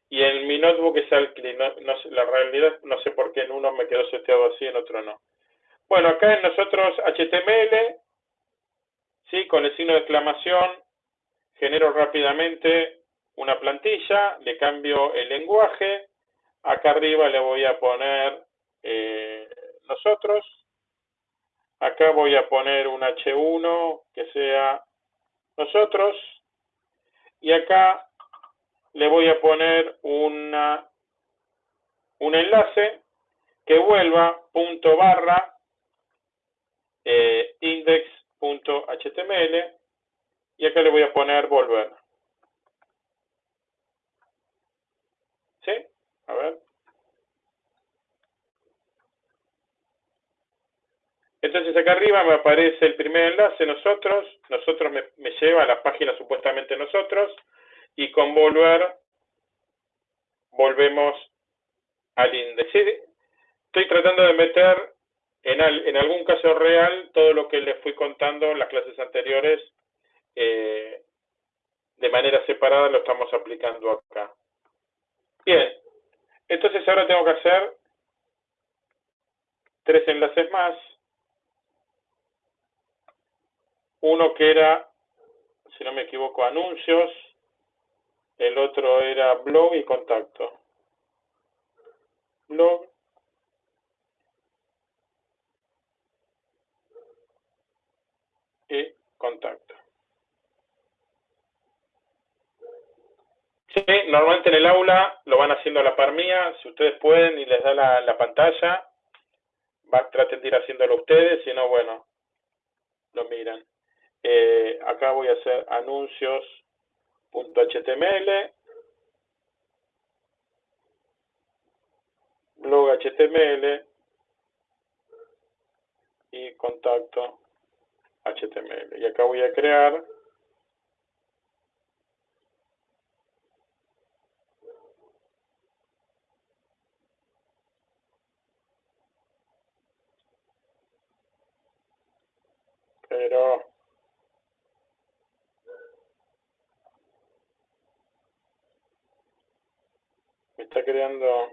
y en mi notebook es alt clic. No, la realidad no sé por qué en uno me quedó seteado así, en otro no. Bueno, acá en nosotros HTML, ¿sí? con el signo de exclamación, genero rápidamente una plantilla, le cambio el lenguaje, acá arriba le voy a poner eh, nosotros, acá voy a poner un H1 que sea nosotros, y acá le voy a poner una, un enlace que vuelva punto barra eh, index.html y acá le voy a poner volver. ¿Sí? A ver. Entonces acá arriba me aparece el primer enlace, nosotros, nosotros me, lleva a la página supuestamente nosotros, y con volver volvemos al índice. Estoy tratando de meter en, algún caso real, todo lo que les fui contando en las clases anteriores, eh, de manera separada lo estamos aplicando acá. Bien, entonces ahora tengo que hacer tres enlaces más. Uno que era, si no me equivoco, anuncios. El otro era blog y contacto. Blog contacto. Sí, normalmente en el aula lo van haciendo la par mía, si ustedes pueden y les da la, pantalla, va, traten de ir haciéndolo ustedes, si no, bueno, lo miran. Eh, acá voy a hacer anuncios.html, blog HTML y contacto HTML. Y acá voy a crear pero me está creando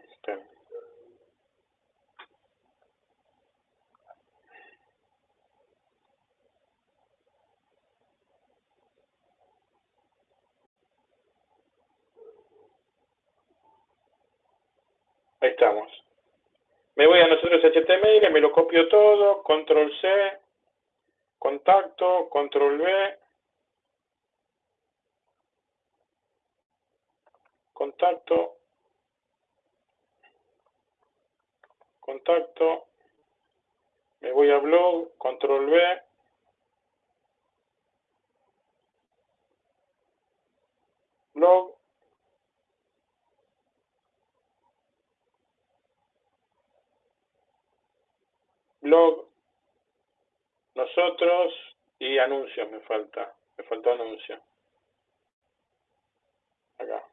Ahí estamos. Me voy a nosotros HTML, me lo copio todo, control C, contacto, control V, contacto, contacto, me voy a blog, control V, blog, blog, nosotros y anuncios me falta. Me faltó anuncio. Acá.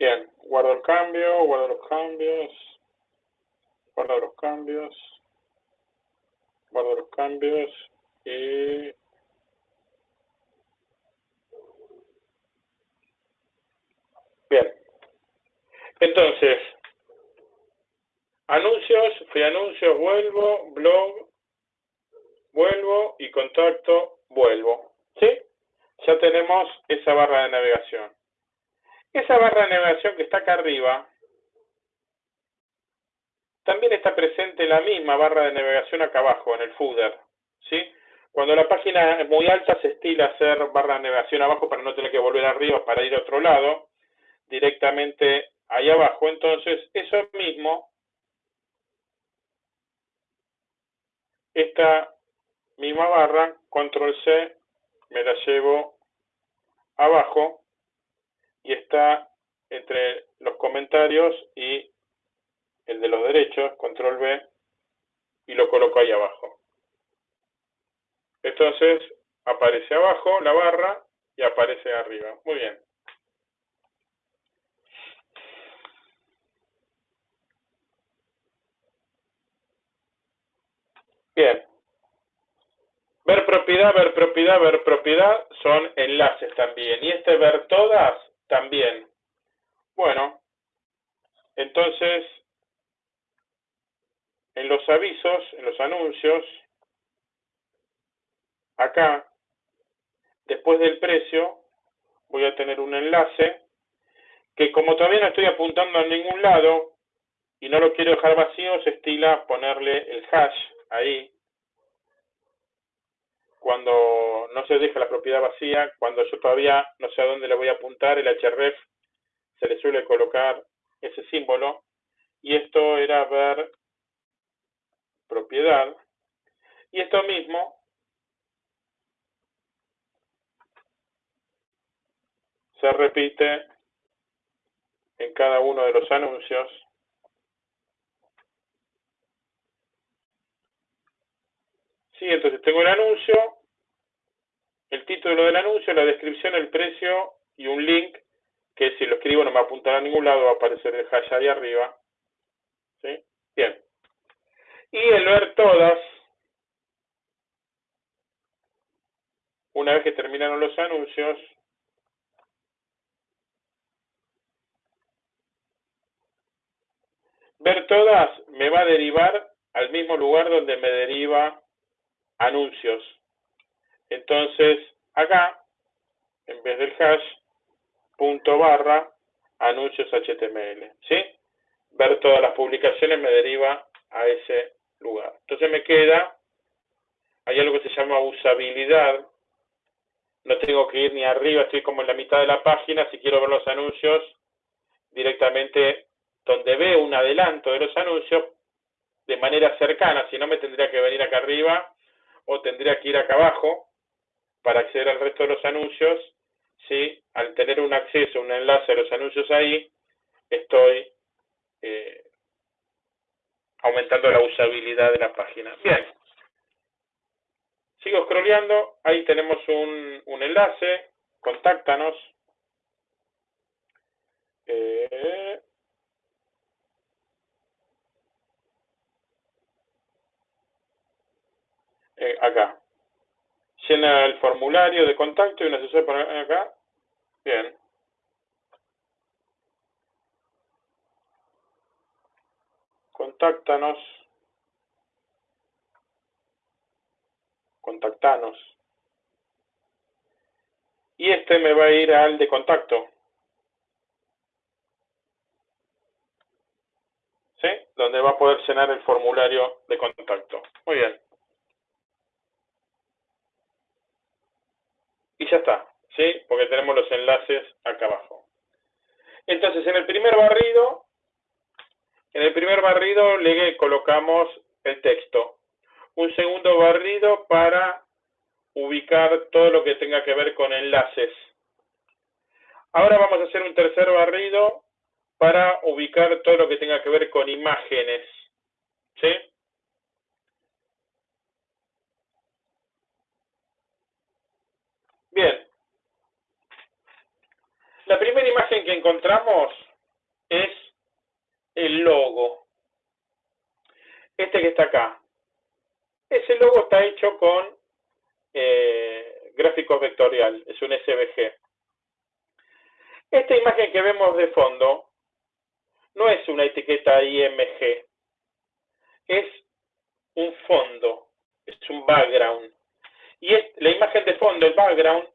Bien, guardo el cambio, guardo los cambios, guardo los cambios, guardo los cambios y Bien. Entonces, anuncios, fui anuncios, vuelvo, blog, vuelvo y contacto, vuelvo. ¿Sí? Ya tenemos esa barra de navegación. Esa barra de navegación que está acá arriba, también está presente la misma barra de navegación acá abajo, en el footer. ¿sí? Cuando la página es muy alta se estila hacer barra de navegación abajo para no tener que volver arriba para ir a otro lado, directamente ahí abajo. Entonces, eso mismo, esta misma barra, control C, me la llevo abajo y está entre los comentarios y el de los derechos, control B, y lo coloco ahí abajo. Entonces aparece abajo la barra y aparece arriba. Muy bien. Bien. Ver propiedad, ver propiedad, ver propiedad son enlaces también. Y este ver todas también. Bueno, entonces en los avisos, en los anuncios, acá, después del precio, voy a tener un enlace que como todavía no estoy apuntando a ningún lado y no lo quiero dejar vacío, se estila ponerle el hash ahí. Cuando no se deja la propiedad vacía, cuando yo todavía no sé a dónde le voy a apuntar, el href se le suele colocar ese símbolo. Y esto era ver propiedad. Y esto mismo se repite en cada uno de los anuncios. Sí, entonces tengo el anuncio, el título del anuncio, la descripción, el precio y un link que si lo escribo no me apuntará a ningún lado, va a aparecer el hash ahí arriba. ¿Sí? Bien. Y el ver todas, una vez que terminaron los anuncios, ver todas me va a derivar al mismo lugar donde me deriva anuncios. Entonces, acá, en vez del hash, punto barra, anuncios HTML. ¿Sí? Ver todas las publicaciones me deriva a ese lugar. Entonces me queda, hay algo que se llama usabilidad. No tengo que ir ni arriba, estoy como en la mitad de la página. Si quiero ver los anuncios, directamente donde veo un adelanto de los anuncios de manera cercana, si no me tendría que venir acá arriba o tendría que ir acá abajo para acceder al resto de los anuncios, si al tener un acceso, un enlace a los anuncios ahí, estoy eh, aumentando la usabilidad de la página. Bien. Sigo scrolleando, ahí tenemos un, un enlace, contáctanos. Eh, Eh, acá. Llena el formulario de contacto y un asesor por acá. Bien. Contáctanos. Contactanos. Y este me va a ir al de contacto. ¿Sí? Donde va a poder llenar el formulario de contacto. Muy bien. y ya está, ¿sí? Porque tenemos los enlaces acá abajo. Entonces, en el primer barrido, en el primer barrido le colocamos el texto. Un segundo barrido para ubicar todo lo que tenga que ver con enlaces. Ahora vamos a hacer un tercer barrido para ubicar todo lo que tenga que ver con imágenes. ¿Sí? Bien. La primera imagen que encontramos es el logo. Este que está acá. Ese logo está hecho con eh, gráfico vectorial, es un SVG. Esta imagen que vemos de fondo no es una etiqueta IMG, es un fondo, es un background. Y la imagen de fondo, el background,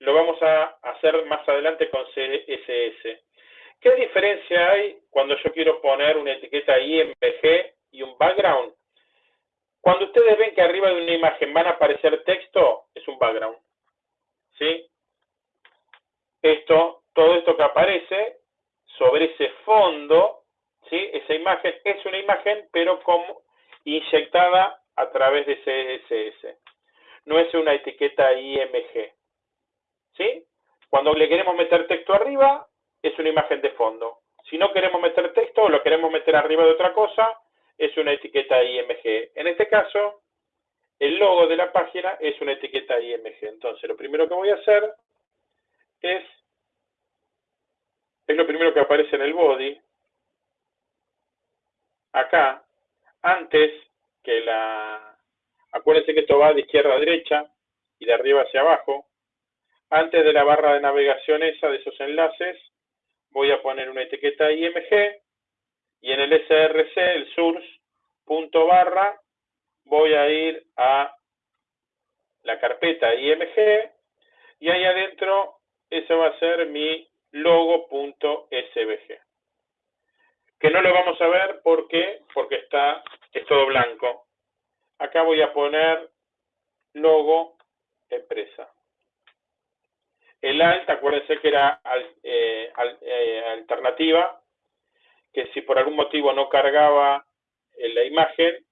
lo vamos a hacer más adelante con CSS. ¿Qué diferencia hay cuando yo quiero poner una etiqueta IMG y un background? Cuando ustedes ven que arriba de una imagen van a aparecer texto, es un background. ¿Sí? Esto, todo esto que aparece sobre ese fondo, ¿sí? Esa imagen es una imagen, pero como inyectada a través de CSS. No es una etiqueta IMG. ¿Sí? Cuando le queremos meter texto arriba, es una imagen de fondo. Si no queremos meter texto o lo queremos meter arriba de otra cosa, es una etiqueta IMG. En este caso, el logo de la página es una etiqueta IMG. Entonces, lo primero que voy a hacer es, es lo primero que aparece en el body. Acá, antes que la... Acuérdense que esto va de izquierda a derecha y de arriba hacia abajo. Antes de la barra de navegación esa de esos enlaces, voy a poner una etiqueta IMG y en el src, el source, punto barra, voy a ir a la carpeta IMG y ahí adentro ese va a ser mi logo.svg. Que no lo vamos a ver porque porque está es todo blanco. Acá voy a poner logo empresa. El alt, acuérdense que era eh, eh, alternativa, que si por algún motivo no cargaba en la imagen,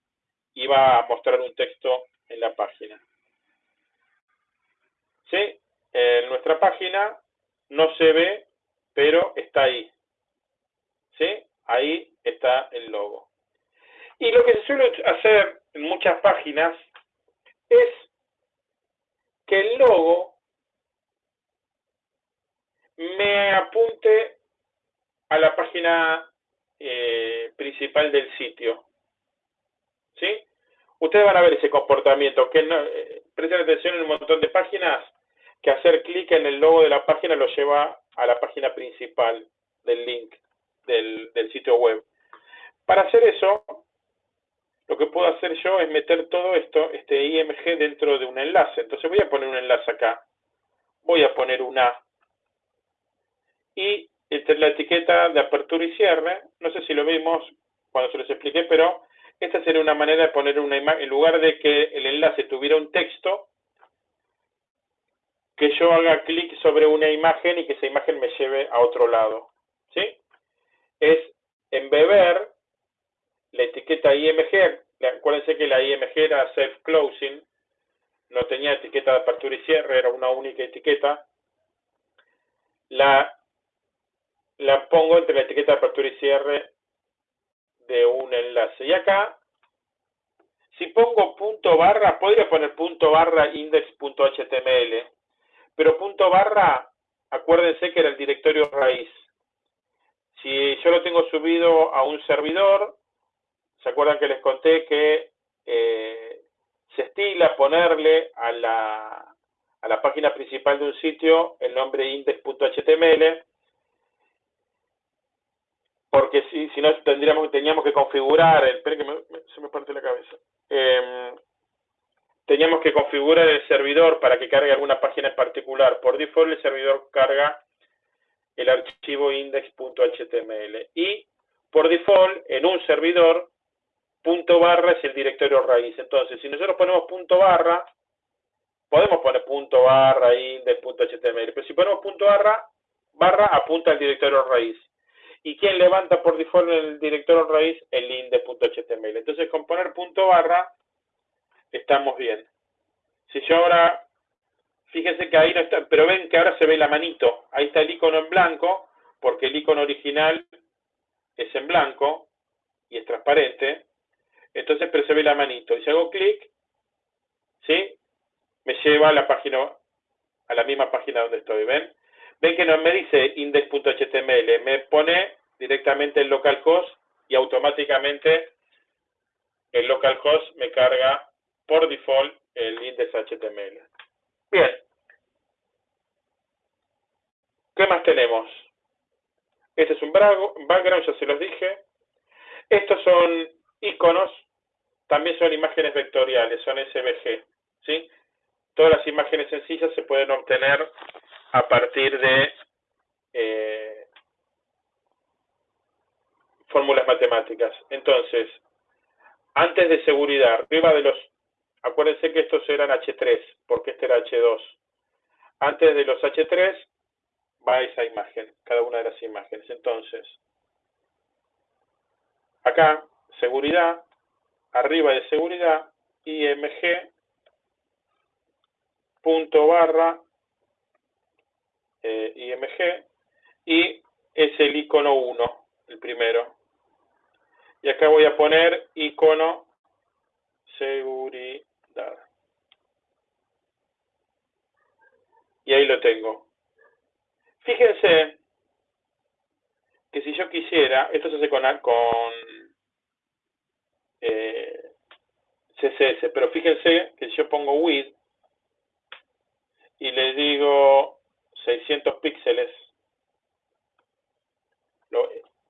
iba a mostrar un texto en la página. ¿Sí? En nuestra página no se ve, pero está ahí. ¿Sí? Ahí está el logo. Y lo que se suele hacer en muchas páginas es que el logo me apunte a la página eh, principal del sitio. ¿Sí? Ustedes van a ver ese comportamiento, que eh, presten atención en un montón de páginas, que hacer clic en el logo de la página lo lleva a la página principal del link del, del sitio web. Para hacer eso, lo que puedo hacer yo es meter todo esto, este IMG, dentro de un enlace. Entonces voy a poner un enlace acá. Voy a poner un A y entre la etiqueta de apertura y cierre, no sé si lo vimos cuando se los expliqué, pero esta sería una manera de poner una imagen, en lugar de que el enlace tuviera un texto, que yo haga clic sobre una imagen y que esa imagen me lleve a otro lado. ¿Sí? Es embeber la etiqueta IMG, acuérdense que la IMG era self-closing, no tenía etiqueta de apertura y cierre, era una única etiqueta. La la pongo entre la etiqueta de apertura y cierre de un enlace. Y acá, si pongo punto barra, podría poner punto barra index.html, pero punto barra, acuérdense que era el directorio raíz. Si yo lo tengo subido a un servidor, ¿se acuerdan que les conté que eh, se estila ponerle a la, a la página principal de un sitio el nombre index.html? porque si, si no tendríamos, teníamos que configurar, esperen que se me parte la cabeza, em, teníamos que configurar el servidor para que cargue alguna página en particular. Por default el servidor carga el archivo index.html y por default en un servidor punto barra es el directorio raíz. Entonces, si nosotros ponemos punto barra, podemos poner punto barra index.html, pero si ponemos punto barra, barra apunta al directorio raíz y quién levanta por default el directorio raíz el index.html. Entonces con poner punto barra estamos bien. Si yo ahora, fíjense que ahí no está, pero ven que ahora se ve la manito, ahí está el icono en blanco, porque el icono original es en blanco y es transparente, entonces pero la manito. Y si hago clic, ¿sí? Me lleva a la página, a la misma página donde estoy, ¿ven? Ven que no me dice index.html, me pone directamente el localhost y automáticamente el localhost me carga por default el index.html. Bien. ¿Qué más tenemos? Este es un background, ya se los dije. Estos son iconos, también son imágenes vectoriales, son SVG. ¿sí? Todas las imágenes sencillas se pueden obtener a partir de eh, fórmulas matemáticas. Entonces, antes de seguridad, arriba de los, acuérdense que estos eran H3, porque este era H2. Antes de los H3 va esa imagen, cada una de las imágenes. Entonces, acá, seguridad, arriba de seguridad, IMG, punto barra, eh, IMG, y es el icono 1, el primero. Y acá voy a poner icono seguridad. Y ahí lo tengo. Fíjense que si yo quisiera, esto se hace con, con eh, CSS, pero fíjense que si yo pongo width y le digo 600 píxeles,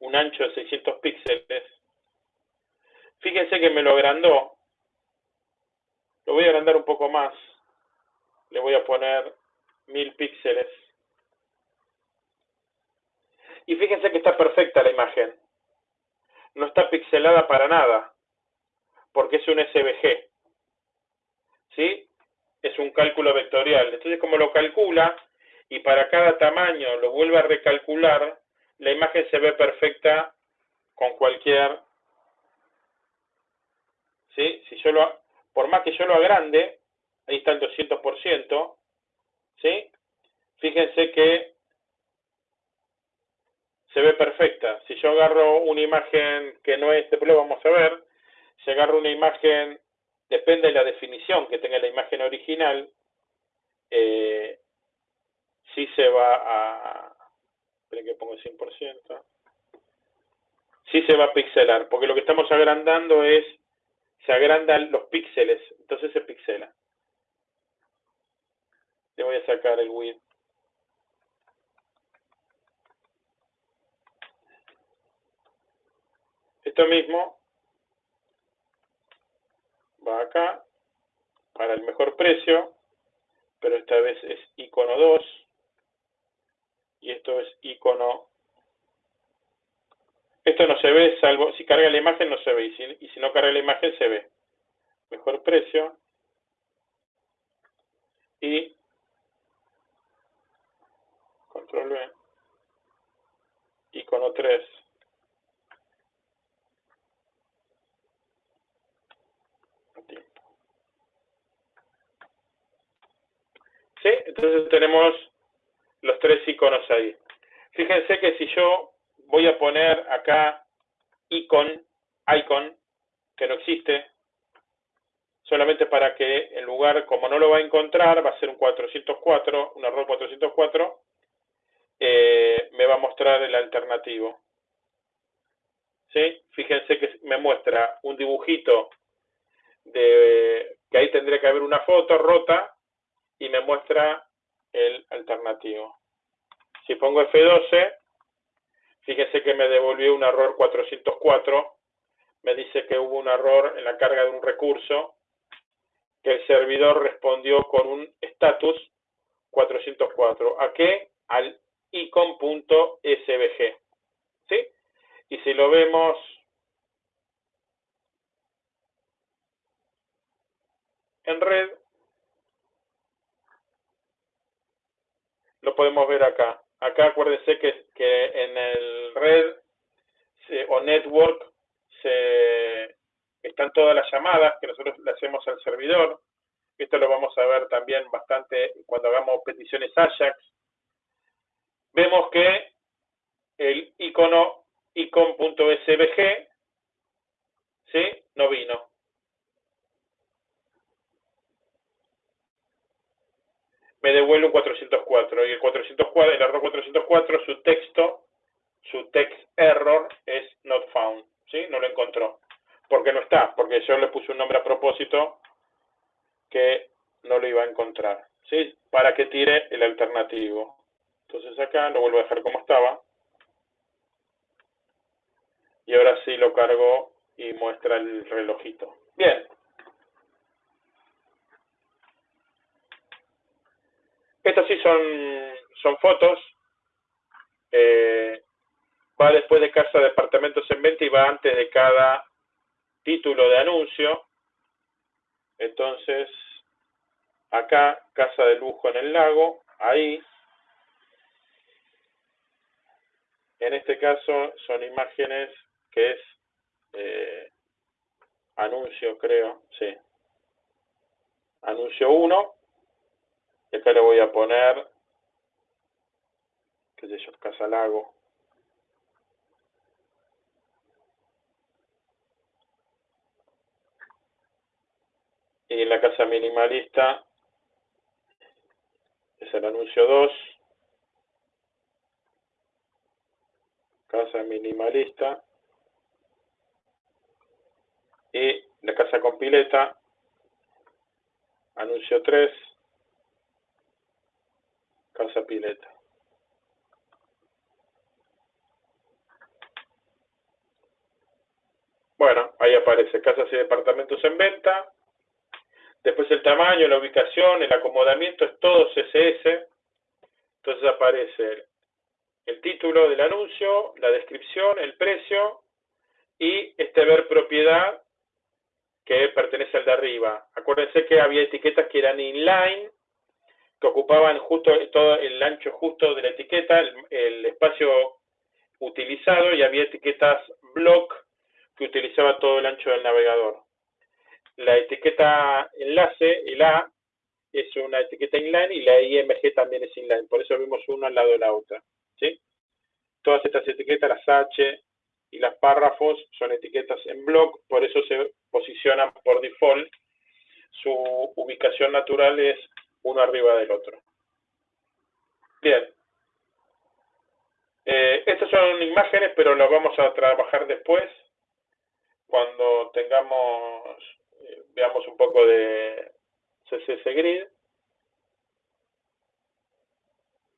un ancho de 600 píxeles, Fíjense que me lo agrandó. Lo voy a agrandar un poco más. Le voy a poner mil píxeles. Y fíjense que está perfecta la imagen. No está pixelada para nada. Porque es un SVG. ¿Sí? Es un cálculo vectorial. Entonces, como lo calcula y para cada tamaño lo vuelve a recalcular, la imagen se ve perfecta con cualquier ¿sí? Si yo lo, por más que yo lo agrande, ahí está el 200%, ¿sí? Fíjense que se ve perfecta. Si yo agarro una imagen que no es, después lo vamos a ver, si agarro una imagen, depende de la definición que tenga la imagen original, eh, sí se va a, esperen que pongo el 100%, sí se va a pixelar, porque lo que estamos agrandando es se agrandan los píxeles, entonces se pixela. Le voy a sacar el width. Esto mismo va acá para el mejor precio, pero esta vez es icono 2 y esto es icono esto no se ve, salvo si carga la imagen no se ve, y si, no carga la imagen se ve. Mejor precio. Y control V. Icono 3. Entonces tenemos los tres iconos ahí. Fíjense que si yo voy a poner acá icon, icon, que no existe, solamente para que en lugar, como no lo va a encontrar, va a ser un 404, un error 404, eh, me va a mostrar el alternativo. ¿Sí? Fíjense que me muestra un dibujito de que ahí tendría que haber una foto rota y me muestra el alternativo. Si pongo F12, Fíjense que me devolvió un error 404. Me dice que hubo un error en la carga de un recurso, que el servidor respondió con un status 404. ¿A qué? Al icon.svg. ¿Sí? Y si lo vemos en red, lo podemos ver acá. Acá acuérdense que, que en el red o network se, están todas las llamadas que nosotros le hacemos al servidor. Esto lo vamos a ver también bastante cuando hagamos peticiones Ajax. Vemos que el icono icon.svg ¿sí? no vino. Me devuelve un 404. Y el 404, el error 404, su texto, su text error es not found. ¿Sí? No lo encontró. Porque no está, porque yo le puse un nombre a propósito que no lo iba a encontrar. ¿Sí? Para que tire el alternativo. Entonces acá lo vuelvo a dejar como estaba. Y ahora sí lo cargo y muestra el relojito. Bien. Estas sí son, son fotos. Eh, va después de casa de departamentos en venta y va antes de cada título de anuncio. Entonces, acá, casa de lujo en el lago, ahí. En este caso son imágenes que es eh, anuncio, creo, sí. Anuncio 1. Acá le voy a poner, qué sé yo, Casa Lago. Y en la casa minimalista es el anuncio 2. Casa minimalista. Y la casa con pileta, anuncio 3, casa pileta. Bueno, ahí aparece casas y departamentos en venta. Después el tamaño, la ubicación, el acomodamiento, es todo CSS. Entonces aparece el título del anuncio, la descripción, el precio y este ver propiedad que pertenece al de arriba. Acuérdense que había etiquetas que eran inline, ocupaban justo todo el ancho justo de la etiqueta, el, espacio utilizado, y había etiquetas block que utilizaba todo el ancho del navegador. La etiqueta enlace, el A, es una etiqueta inline y la IMG también es inline, por eso vimos una al lado de la otra. ¿sí? Todas estas etiquetas, las H, y las párrafos son etiquetas en block, por eso se posicionan por default. Su ubicación natural es uno arriba del otro. Bien. Eh, estas son imágenes, pero las vamos a trabajar después, cuando tengamos, eh, veamos un poco de CSS Grid.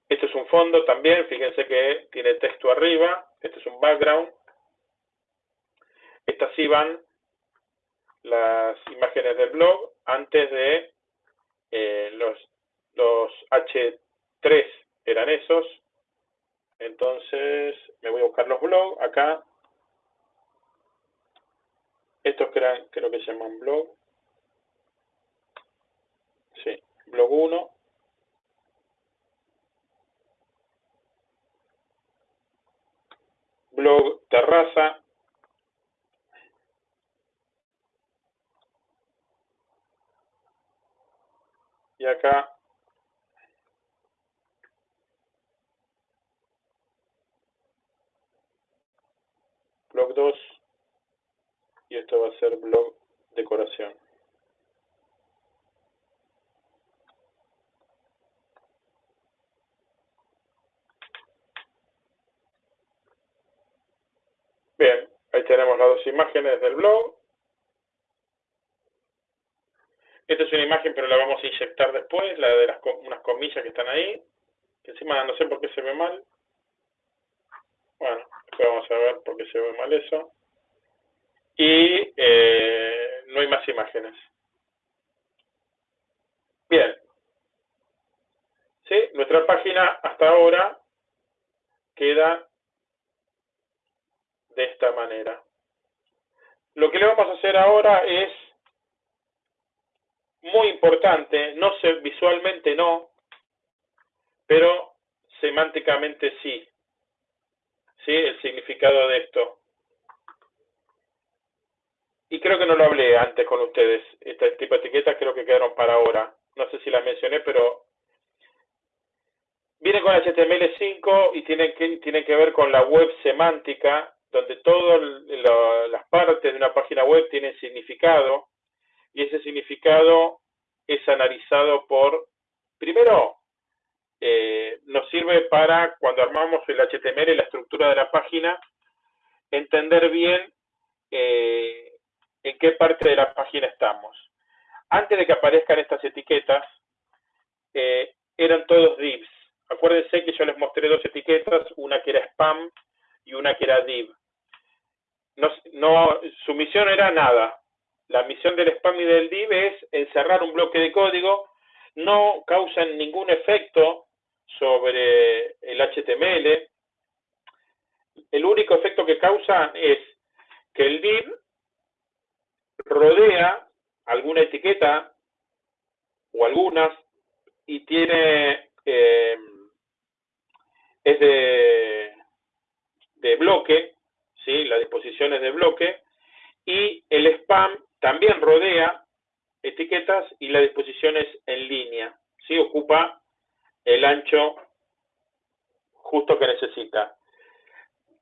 Este es un fondo también, fíjense que tiene texto arriba, este es un background, estas sí van las imágenes del blog antes de eh, los, los H3 eran esos. Entonces me voy a buscar los blogs acá. Estos creo, creo que se llaman blog. Sí, blog 1. Blog terraza acá blog 2 y esto va a ser blog decoración. Bien, ahí tenemos las dos imágenes del blog. Esta es una imagen, pero la vamos a inyectar después, la de las unas comillas que están ahí. Encima no sé por qué se ve mal. Bueno, después vamos a ver por qué se ve mal eso. Y eh, no hay más imágenes. Bien. ¿Sí? Nuestra página hasta ahora queda de esta manera. Lo que le vamos a hacer ahora es muy importante, no sé, visualmente no, pero semánticamente sí. ¿Sí? El significado de esto. Y creo que no lo hablé antes con ustedes. Este tipo de etiquetas creo que quedaron para ahora. No sé si las mencioné, pero viene con HTML5 y tiene que, tiene que ver con la web semántica, donde todas las partes de una página web tienen significado y ese significado es analizado por, primero, eh, nos sirve para cuando armamos el HTML, la estructura de la página, entender bien eh, en qué parte de la página estamos. Antes de que aparezcan estas etiquetas, eh, eran todos divs. Acuérdense que yo les mostré dos etiquetas, una que era spam y una que era div. no, su misión era nada, la misión del spam y del div es encerrar un bloque de código, no causan ningún efecto sobre el HTML. El único efecto que causa es que el div rodea alguna etiqueta o algunas y tiene eh, es de, de bloque, ¿sí? la disposición es de bloque, y el spam también rodea etiquetas y la disposición es en línea, ¿sí? ocupa el ancho justo que necesita.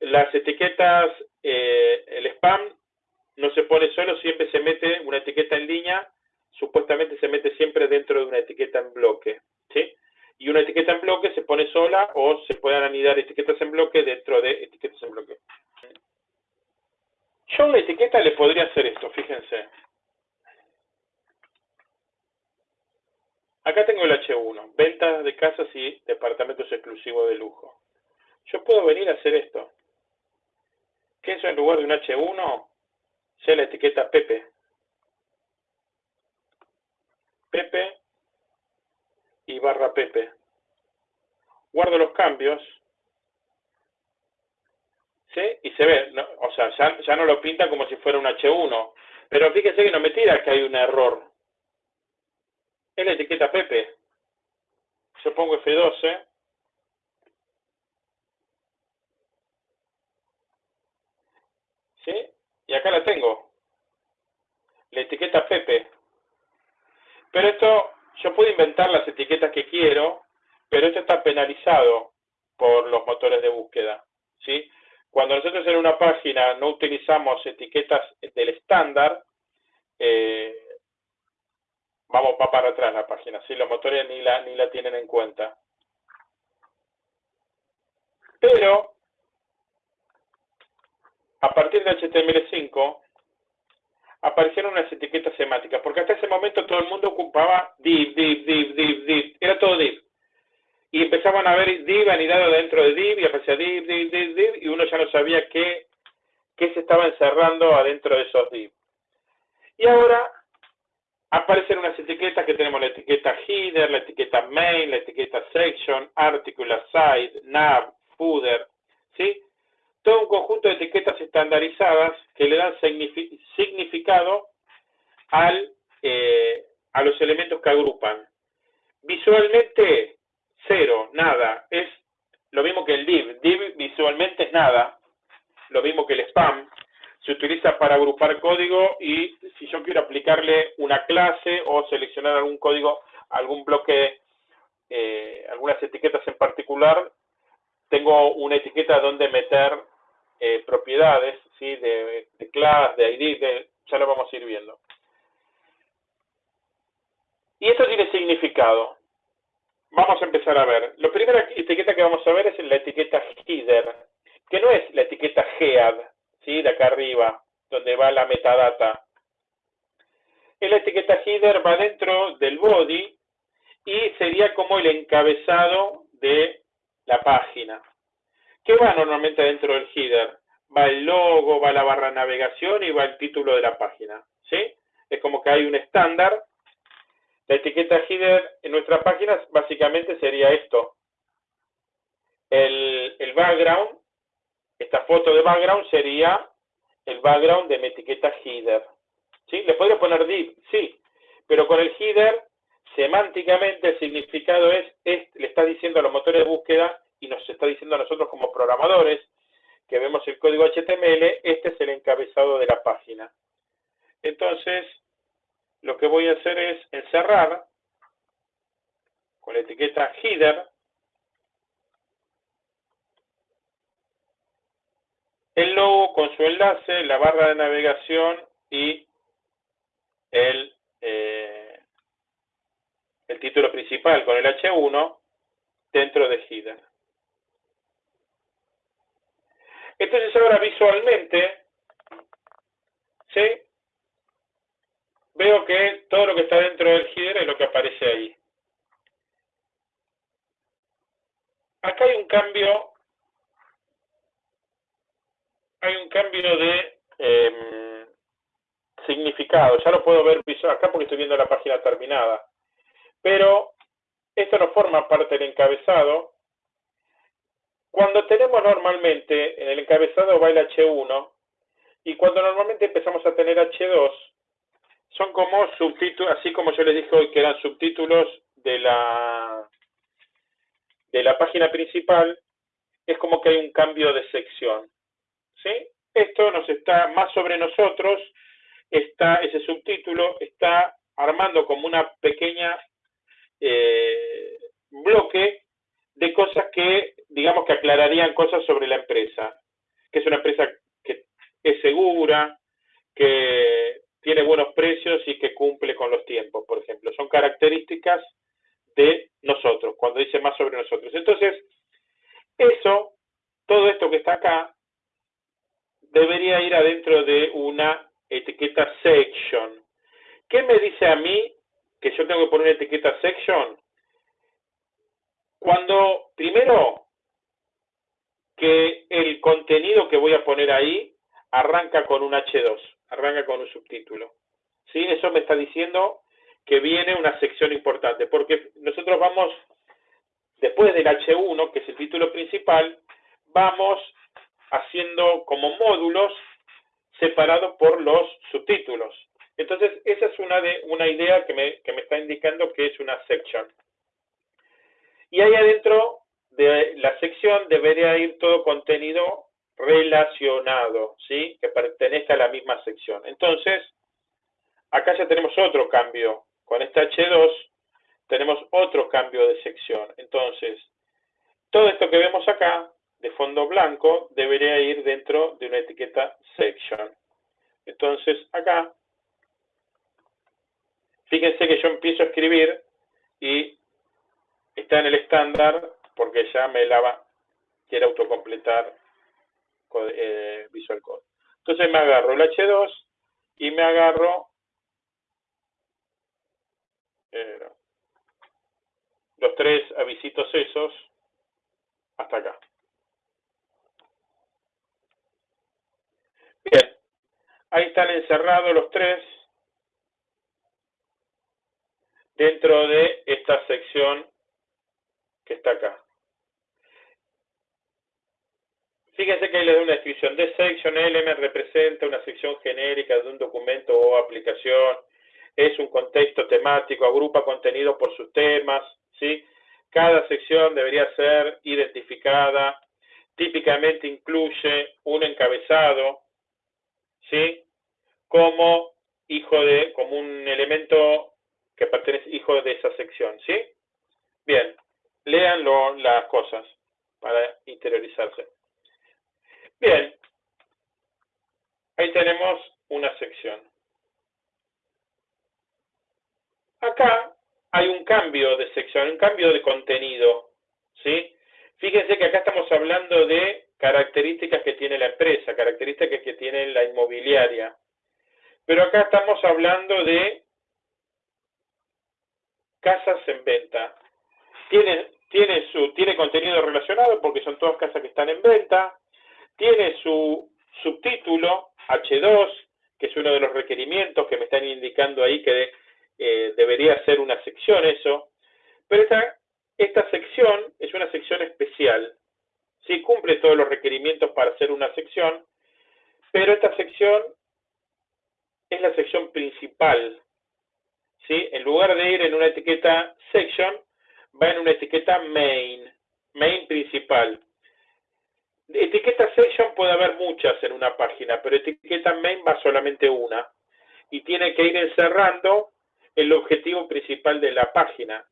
Las etiquetas, eh, el spam no se pone solo, siempre se mete una etiqueta en línea, supuestamente se mete siempre dentro de una etiqueta en bloque. ¿sí? Y una etiqueta en bloque se pone sola o se pueden anidar etiquetas en bloque dentro de etiquetas en bloque. Yo la etiqueta le podría hacer esto, fíjense. Acá tengo el H1, ventas de casas y departamentos exclusivos de lujo. Yo puedo venir a hacer esto. Que eso en lugar de un H1 sea la etiqueta Pepe. Pepe y barra Pepe. Guardo los cambios. Y se ve, o sea, ya, ya no lo pinta como si fuera un H1. Pero fíjese que no me tira que hay un error. Es la etiqueta Pepe. Yo pongo F12. ¿Sí? Y acá la tengo. La etiqueta Pepe. Pero esto yo puedo inventar las etiquetas que quiero, pero esto está penalizado por los motores de búsqueda. ¿sí? Cuando nosotros en una página no utilizamos etiquetas del estándar, eh, vamos va para atrás la página, ¿sí? los motores ni la, ni la tienen en cuenta. Pero, a partir de HTML5, aparecieron unas etiquetas semánticas, porque hasta ese momento todo el mundo ocupaba div, div, div, div, div, era todo div. Y empezaban a ver div anidado dentro de div, y aparecía div, div, div, div, y uno ya no sabía qué, qué se estaba encerrando adentro de esos div. Y ahora aparecen unas etiquetas que tenemos la etiqueta header, la etiqueta main, la etiqueta section, article, aside, nav, footer, ¿sí? todo un conjunto de etiquetas estandarizadas que le dan significado al, eh, a los elementos que agrupan. Visualmente, cero, nada. Es lo mismo que el div. Div visualmente es nada. Lo mismo que el spam. Se utiliza para agrupar código y si yo quiero aplicarle una clase o seleccionar algún código, algún bloque, eh, algunas etiquetas en particular, tengo una etiqueta donde meter eh, propiedades, ¿sí? de, de class, de ID, de, ya lo vamos a ir viendo. Y esto tiene significado. Vamos a empezar a ver. La primera etiqueta que vamos a ver es la etiqueta header, que no es la etiqueta head, ¿sí? de acá arriba, donde va la metadata. La etiqueta header va dentro del body y sería como el encabezado de la página. ¿Qué va normalmente dentro del header? Va el logo, va la barra navegación y va el título de la página. ¿Sí? Es como que hay un estándar. La etiqueta header en nuestra página básicamente sería esto. El, el background, esta foto de background sería el background de mi etiqueta header. ¿Sí? ¿Le podría poner div? Sí. Pero con el header, semánticamente el significado es, es, le está diciendo a los motores de búsqueda y nos está diciendo a nosotros como programadores que vemos el código HTML, este es el encabezado de la página. Entonces, lo que voy a hacer es encerrar con la etiqueta header el logo con su enlace, la barra de navegación y el, eh, título principal con el H1 dentro de header. Entonces ahora visualmente, ¿sí? Veo que todo lo que está dentro del header es lo que aparece ahí. Acá hay un cambio, hay un cambio de em, significado. Ya lo puedo ver acá porque estoy viendo la página terminada. Pero esto no forma parte del encabezado, cuando tenemos normalmente, en el encabezado va el H1, y cuando normalmente empezamos a tener H2, son como subtítulos, así como yo les dije hoy que eran subtítulos de la, de la página principal, es como que hay un cambio de sección. ¿sí? Esto nos está más sobre nosotros, está ese subtítulo está armando como una pequeña eh, bloque de cosas que, digamos que aclararían cosas sobre la empresa, que es una empresa que es segura, que tiene buenos precios y que cumple con los tiempos, por ejemplo. Son características de nosotros, cuando dice más sobre nosotros. Entonces, eso, todo esto que está acá, debería ir adentro de una etiqueta section. ¿Qué me dice a mí que yo tengo que poner etiqueta section? Cuando, primero, que el contenido que voy a poner ahí arranca con un H2 arranca con un subtítulo. ¿Sí? Eso me está diciendo que viene una sección importante, porque nosotros vamos, después del H1, que es el título principal, vamos haciendo como módulos separados por los subtítulos. Entonces, esa es una, de, una idea que me, que me está indicando que es una section. Y ahí adentro de la sección debería ir todo contenido relacionado, ¿sí? Que pertenezca a la misma sección. Entonces, acá ya tenemos otro cambio. Con esta H2 tenemos otro cambio de sección. Entonces, todo esto que vemos acá, de fondo blanco, debería ir dentro de una etiqueta section. Entonces, acá, fíjense que yo empiezo a escribir y está en el estándar porque ya me la quiere autocompletar eh, Visual Code. Entonces me agarro el H2 y me agarro eh, los tres avisitos esos hasta acá. Bien, ahí están encerrados los tres dentro de esta sección que está acá. Fíjense que ahí les doy una descripción. de section element representa una sección genérica de un documento o aplicación. Es un contexto temático, agrupa contenido por sus temas. ¿sí? Cada sección debería ser identificada. Típicamente incluye un encabezado, ¿sí? Como hijo de, como un elemento que pertenece, hijo de esa sección, ¿sí? Bien, lean las cosas para interiorizarse. Bien, ahí tenemos una sección. Acá hay un cambio de sección, un cambio de contenido, ¿sí? Fíjense que acá estamos hablando de características que tiene la empresa, características que tiene la inmobiliaria. Pero acá estamos hablando de casas en venta. Tiene, tiene, su, tiene contenido relacionado porque son todas casas que están en venta tiene su subtítulo H2, que es uno de los requerimientos que me están indicando ahí que eh, debería ser una sección eso, pero esta, esta sección es una sección especial. Sí cumple todos los requerimientos para ser una sección, pero esta sección es la sección principal. ¿sí? En lugar de ir en una etiqueta section, va en una etiqueta main, main principal. Etiqueta section puede haber muchas en una página, pero etiqueta main va solamente una. Y tiene que ir encerrando el objetivo principal de la página.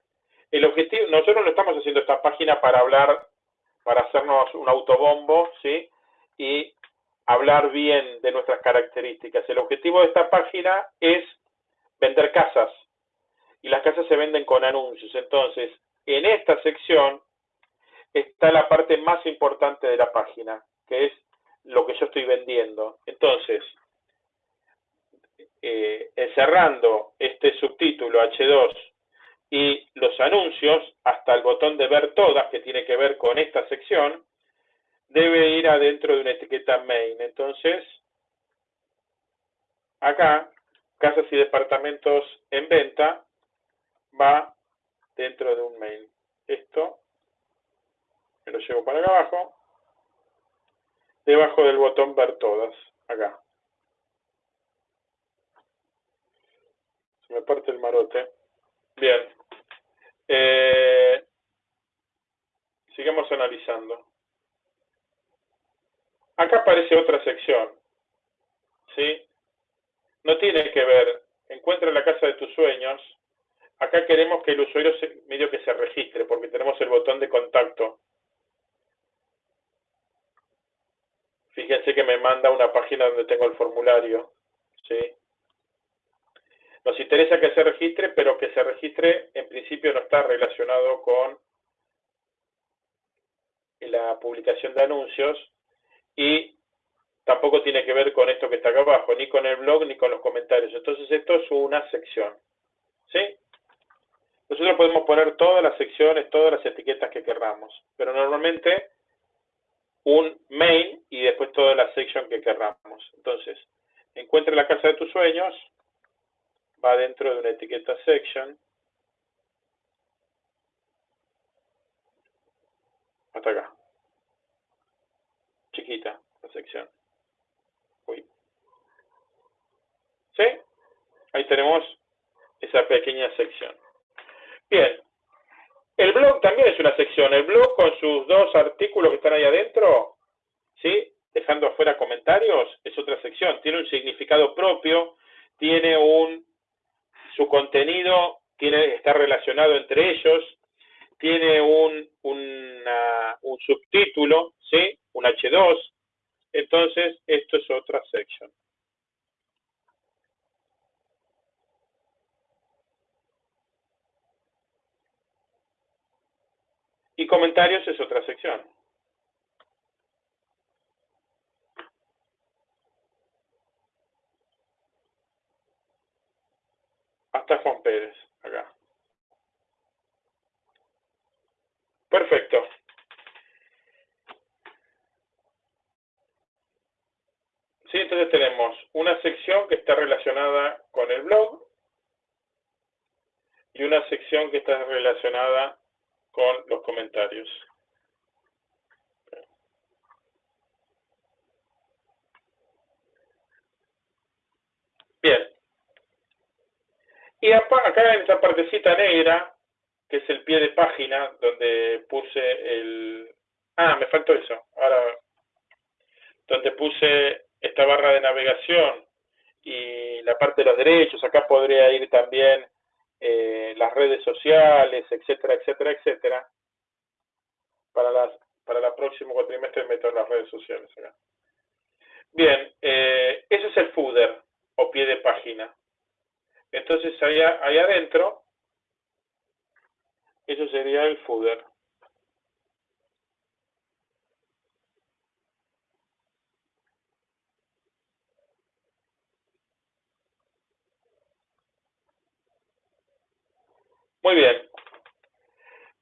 El objetivo, nosotros no estamos haciendo esta página para hablar, para hacernos un autobombo, ¿sí? Y hablar bien de nuestras características. El objetivo de esta página es vender casas. Y las casas se venden con anuncios. Entonces, en esta sección está la parte más importante de la página, que es lo que yo estoy vendiendo. Entonces, eh, encerrando este subtítulo H2 y los anuncios, hasta el botón de ver todas, que tiene que ver con esta sección, debe ir adentro de una etiqueta main. Entonces, acá, casas y departamentos en venta, va dentro de un main. Esto me lo llevo para acá abajo, debajo del botón ver todas, acá. me parte el marote. Bien. Eh, sigamos analizando. Acá aparece otra sección. ¿Sí? No tiene que ver. Encuentra la casa de tus sueños. Acá queremos que el usuario medio que se registre porque tenemos el botón de contacto. Fíjense que me manda una página donde tengo el formulario. ¿Sí? Nos interesa que se registre, pero que se registre en principio no está relacionado con la publicación de anuncios y tampoco tiene que ver con esto que está acá abajo, ni con el blog ni con los comentarios. Entonces esto es una sección. ¿Sí? Nosotros podemos poner todas las secciones, todas las etiquetas que querramos, pero normalmente un main y después toda la sección que querramos. Entonces, encuentre la casa de tus sueños, va dentro de una etiqueta section. Hasta acá. Chiquita la sección. Uy. ¿Sí? Ahí tenemos esa pequeña sección. Bien. El blog también es una sección. El blog con sus dos artículos que están ahí adentro, ¿sí? Dejando afuera comentarios, es otra sección. Tiene un significado propio, tiene un su contenido tiene, está relacionado entre ellos, tiene un, un subtítulo, ¿sí? un H2, entonces esto es otra sección. Y comentarios es otra sección. hasta Juan Pérez, acá. Perfecto. Sí, entonces tenemos una sección que está relacionada con el blog y una sección que está relacionada con los comentarios. Bien, y acá en esta partecita negra, que es el pie de página, donde puse el... Ah, me faltó eso. Ahora, donde puse esta barra de navegación y la parte de los derechos, acá podría ir también eh, las redes sociales, etcétera, etcétera, etcétera. Para, las, para el próximo cuatrimestre meto en las redes sociales. Bien, eh, ese es el footer o pie de página. Entonces ahí, ahí adentro, eso sería el footer. Muy bien.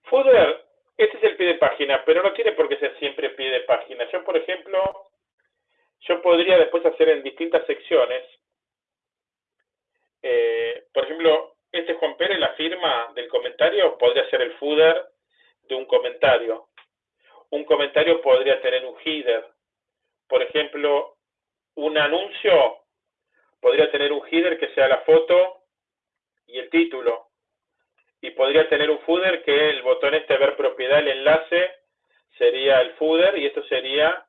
Footer, este es el pie de página, pero no tiene por qué ser siempre pie de página. Yo, por ejemplo, yo podría después hacer en distintas secciones eh, por ejemplo, este Juan Pérez, la firma del comentario podría ser el footer de un comentario. Un comentario podría tener un header. Por ejemplo, un anuncio podría tener un header que sea la foto y el título. Y podría tener un footer que el botón este ver propiedad, el enlace, sería el footer y esto sería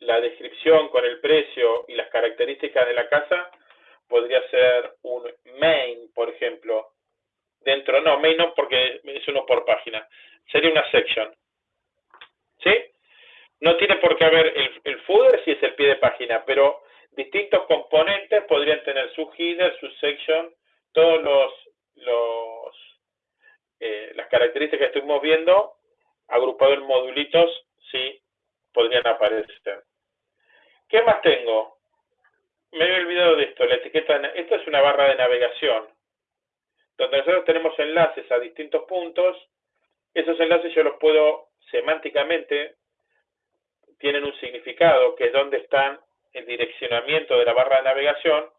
la descripción con el precio y las características de la casa podría ser un main, por ejemplo. Dentro, no, main no porque es uno por página. Sería una section. ¿Sí? No tiene por qué haber el, el footer si es el pie de página, pero distintos componentes podrían tener su header, su section, todos los, los eh, las características que estuvimos viendo, agrupado en modulitos, sí, podrían aparecer. ¿Qué más tengo? me había olvidado de esto, la etiqueta, esto es una barra de navegación, donde nosotros tenemos enlaces a distintos puntos, esos enlaces yo los puedo semánticamente, tienen un significado, que es donde están el direccionamiento de la barra de navegación,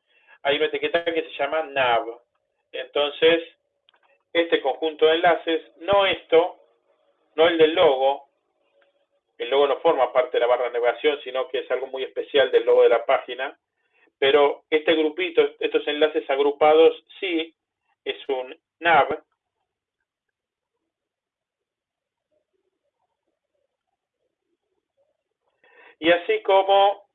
hay una etiqueta que se llama nav. Entonces, este conjunto de enlaces, no esto, no el del logo, el logo no forma parte de la barra de navegación, sino que es algo muy especial del logo de la página, pero este grupito, estos enlaces agrupados, sí, es un nav. Y así como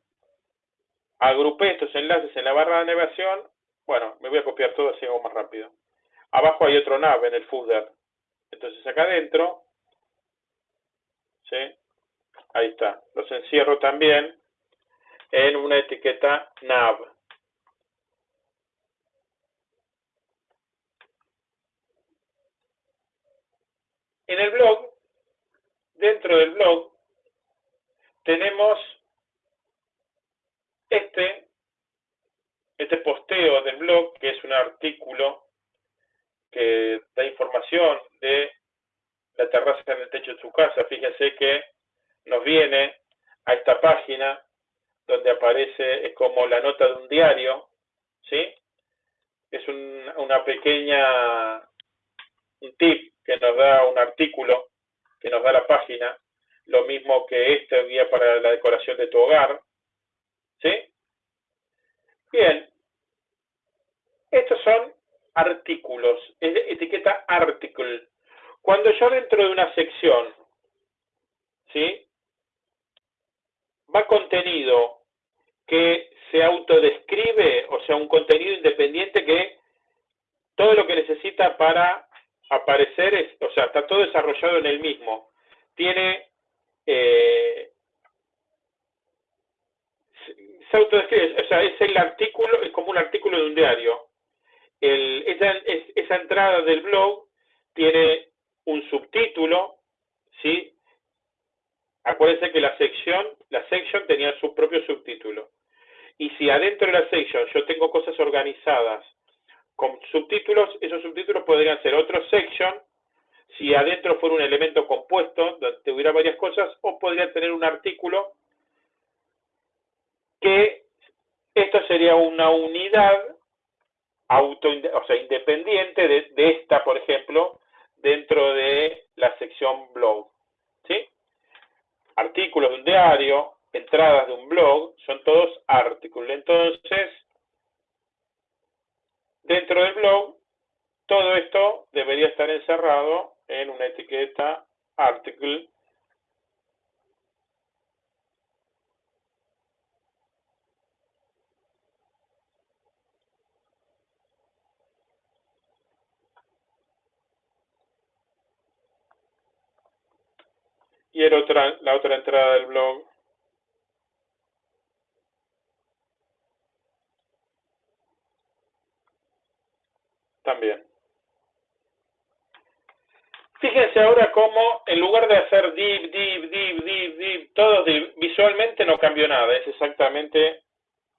agrupé estos enlaces en la barra de navegación, bueno, me voy a copiar todo así hago más rápido. Abajo hay otro nav en el footer. Entonces acá adentro, ¿sí? Ahí está. Los encierro también en una etiqueta nav. En el blog, dentro del blog, tenemos este, este posteo del blog, que es un artículo que da información de la terraza en el techo de su casa. Fíjense que nos viene a esta página donde aparece, es como la nota de un diario, ¿sí? Es una pequeña, un tip que nos da un artículo, que nos da la página, lo mismo que esta guía para la decoración de tu hogar, ¿sí? Bien, estos son artículos, es etiqueta article. Cuando yo dentro de una sección, ¿sí? Va contenido que se autodescribe, o sea, un contenido independiente que todo lo que necesita para aparecer es, o sea, está todo desarrollado en el mismo. Tiene eh, se autodescribe, o sea, es el artículo, es como un artículo de un diario. El, esa, entrada del blog tiene un subtítulo, ¿sí? Acuérdense que la sección, la section tenía su propio subtítulo. Y si adentro de la section yo tengo cosas organizadas con subtítulos, esos subtítulos podrían ser otro section, si adentro fuera un elemento compuesto, donde hubiera varias cosas, o podría tener un artículo que esto sería una unidad auto, o sea, independiente de, de esta, por ejemplo, dentro de la sección blog. ¿sí? Artículos de un diario, entradas de un blog, son todos artículos. Entonces, dentro del blog, todo esto debería estar encerrado en una etiqueta article otra, la otra entrada del blog también. Fíjense ahora cómo en lugar de hacer div, div, div, div, div, todo div, visualmente no cambió nada, es exactamente,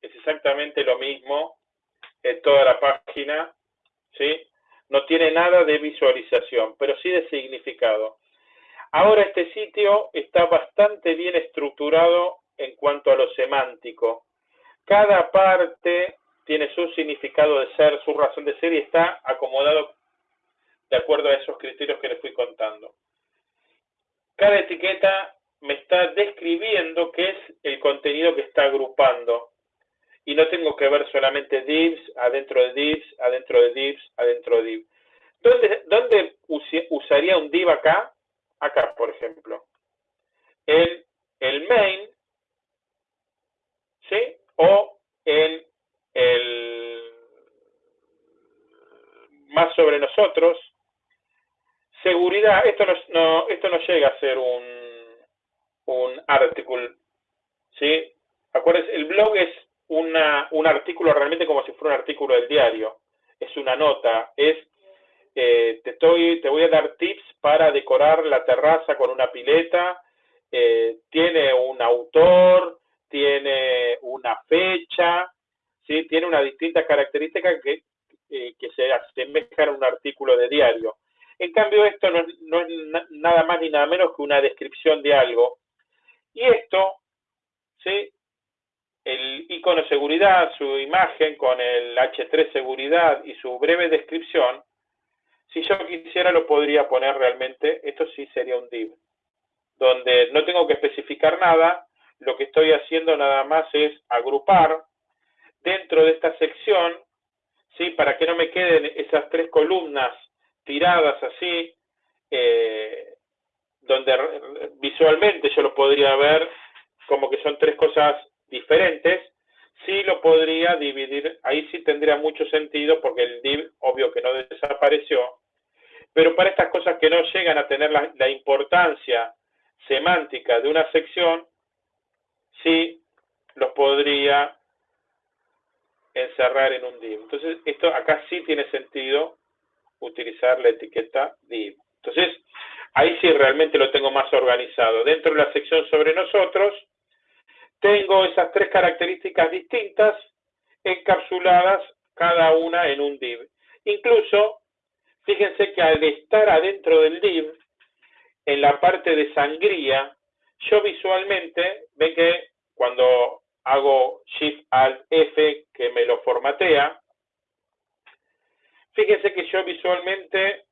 es exactamente lo mismo en toda la página, ¿sí? No tiene nada de visualización, pero sí de significado. Ahora este sitio está bastante bien estructurado en cuanto a lo semántico. Cada parte tiene su significado de ser, su razón de ser y está acomodado de acuerdo a esos criterios que les fui contando. Cada etiqueta me está describiendo qué es el contenido que está agrupando. Y no tengo que ver solamente divs, adentro de divs, adentro de divs, adentro de divs. ¿Dónde, dónde usaría un div acá? Acá, por ejemplo, en el main, ¿sí? O en el más sobre nosotros, seguridad, esto no, esto no llega a ser un, un artículo, ¿sí? Acuérdense, el blog es una, un artículo realmente como si fuera un artículo del diario, es una nota, es te, estoy, te voy a dar tips para decorar la terraza con una pileta, eh, tiene un autor, tiene una fecha, ¿sí? tiene una distinta característica que, eh, que se asemeja a un artículo de diario. En cambio, esto no, no es nada más ni nada menos que una descripción de algo. Y esto, ¿sí? el icono seguridad, su imagen con el H3 seguridad y su breve descripción, si yo quisiera lo podría poner realmente, esto sí sería un div, donde no tengo que especificar nada, lo que estoy haciendo nada más es agrupar dentro de esta sección, ¿sí? para que no me queden esas tres columnas tiradas así, eh, donde visualmente yo lo podría ver como que son tres cosas diferentes, sí lo podría dividir, ahí sí tendría mucho sentido porque el div obvio que no desapareció, pero para estas cosas que no llegan a tener la, importancia semántica de una sección, sí los podría encerrar en un div. Entonces, esto acá sí tiene sentido utilizar la etiqueta div. Entonces, ahí sí realmente lo tengo más organizado. Dentro de la sección sobre nosotros, tengo esas tres características distintas encapsuladas cada una en un div. Incluso, fíjense que al estar adentro del div, en la parte de sangría, yo visualmente, ven que cuando hago Shift Alt F que me lo formatea, fíjense que yo visualmente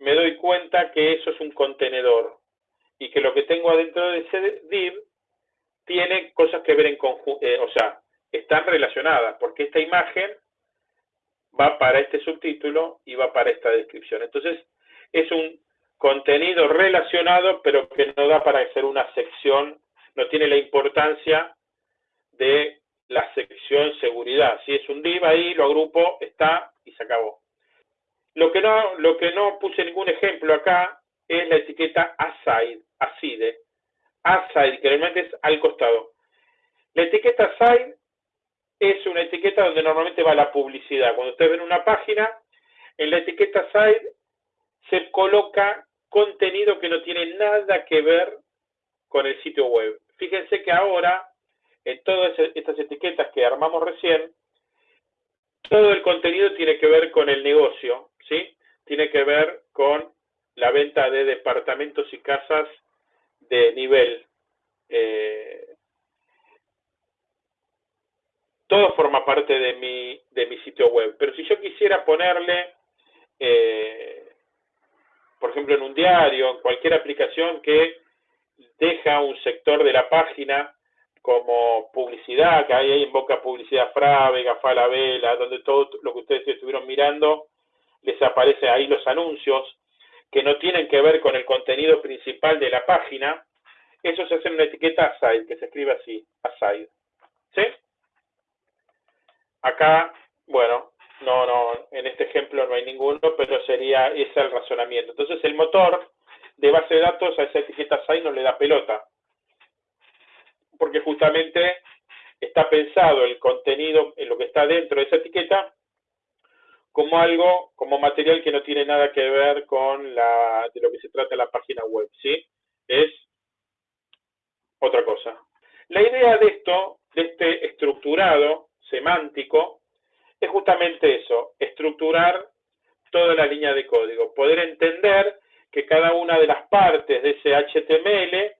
me doy cuenta que eso es un contenedor y que lo que tengo adentro de ese div tiene cosas que ver en conjunto, eh, o sea, están relacionadas, porque esta imagen va para este subtítulo y va para esta descripción. Entonces, es un contenido relacionado, pero que no da para hacer una sección, no tiene la importancia de la sección seguridad. Si es un div ahí, lo agrupo, está y se acabó. Lo que no, lo que no puse ningún ejemplo acá es la etiqueta aside, aside, aside, que realmente es al costado. La etiqueta aside es una etiqueta donde normalmente va la publicidad. Cuando ustedes ven una página, en la etiqueta side se coloca contenido que no tiene nada que ver con el sitio web. Fíjense que ahora, en todas estas etiquetas que armamos recién, todo el contenido tiene que ver con el negocio, ¿sí? Tiene que ver con la venta de departamentos y casas de nivel. Eh, todo forma parte de mi, de mi sitio web. Pero si yo quisiera ponerle, eh, por ejemplo, en un diario, en cualquier aplicación que deja un sector de la página como publicidad, que hay ahí boca publicidad Frávega, Falabella, donde todo lo que ustedes estuvieron mirando, les aparece ahí los anuncios que no tienen que ver con el contenido principal de la página, eso se hace en una etiqueta aside, que se escribe así, aside. ¿Sí? Acá, bueno, no, no, en este ejemplo no hay ninguno, pero sería ese el razonamiento. Entonces el motor de base de datos a esa etiqueta aside no le da pelota porque justamente está pensado el contenido, en lo que está dentro de esa etiqueta, como algo, como material que no tiene nada que ver con la, de lo que se trata la página web, ¿sí? Es otra cosa. La idea de esto, de este estructurado semántico, es justamente eso, estructurar toda la línea de código, poder entender que cada una de las partes de ese HTML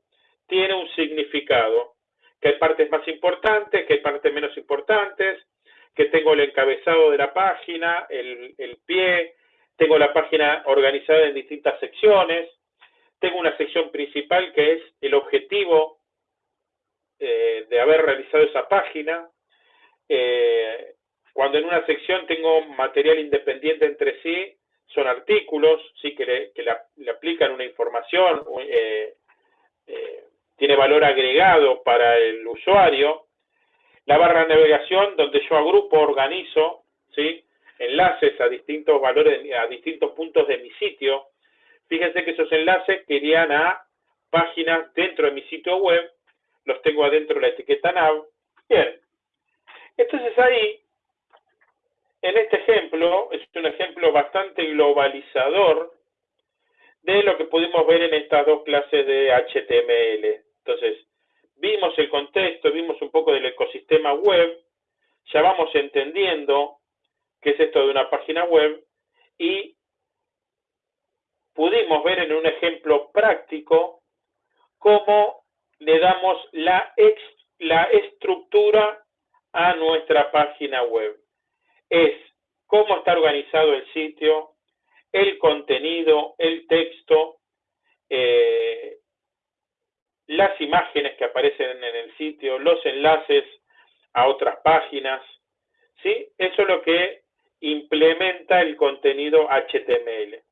tiene un significado, que hay partes más importantes, que hay partes menos importantes, que tengo el encabezado de la página, el, pie, tengo la página organizada en distintas secciones, tengo una sección principal que es el objetivo eh, de haber realizado esa página. Eh, cuando en una sección tengo material independiente entre sí, son artículos, sí que le, aplican una información, eh, tiene valor agregado para el usuario. La barra de navegación, donde yo agrupo, organizo, enlaces a distintos valores, a distintos puntos de mi sitio. Fíjense que esos enlaces querían a páginas dentro de mi sitio web, los tengo adentro de la etiqueta nav. Bien, entonces ahí, en este ejemplo, es un ejemplo bastante globalizador de lo que pudimos ver en estas dos clases de HTML. Entonces, vimos el contexto, vimos un poco del ecosistema web, ya vamos entendiendo qué es esto de una página web y pudimos ver en un ejemplo práctico cómo le damos la, la estructura a nuestra página web. Es cómo está organizado el sitio, el contenido, el texto, eh, las imágenes que aparecen en el sitio, los enlaces a otras páginas, ¿sí? Eso es lo que implementa el contenido HTML.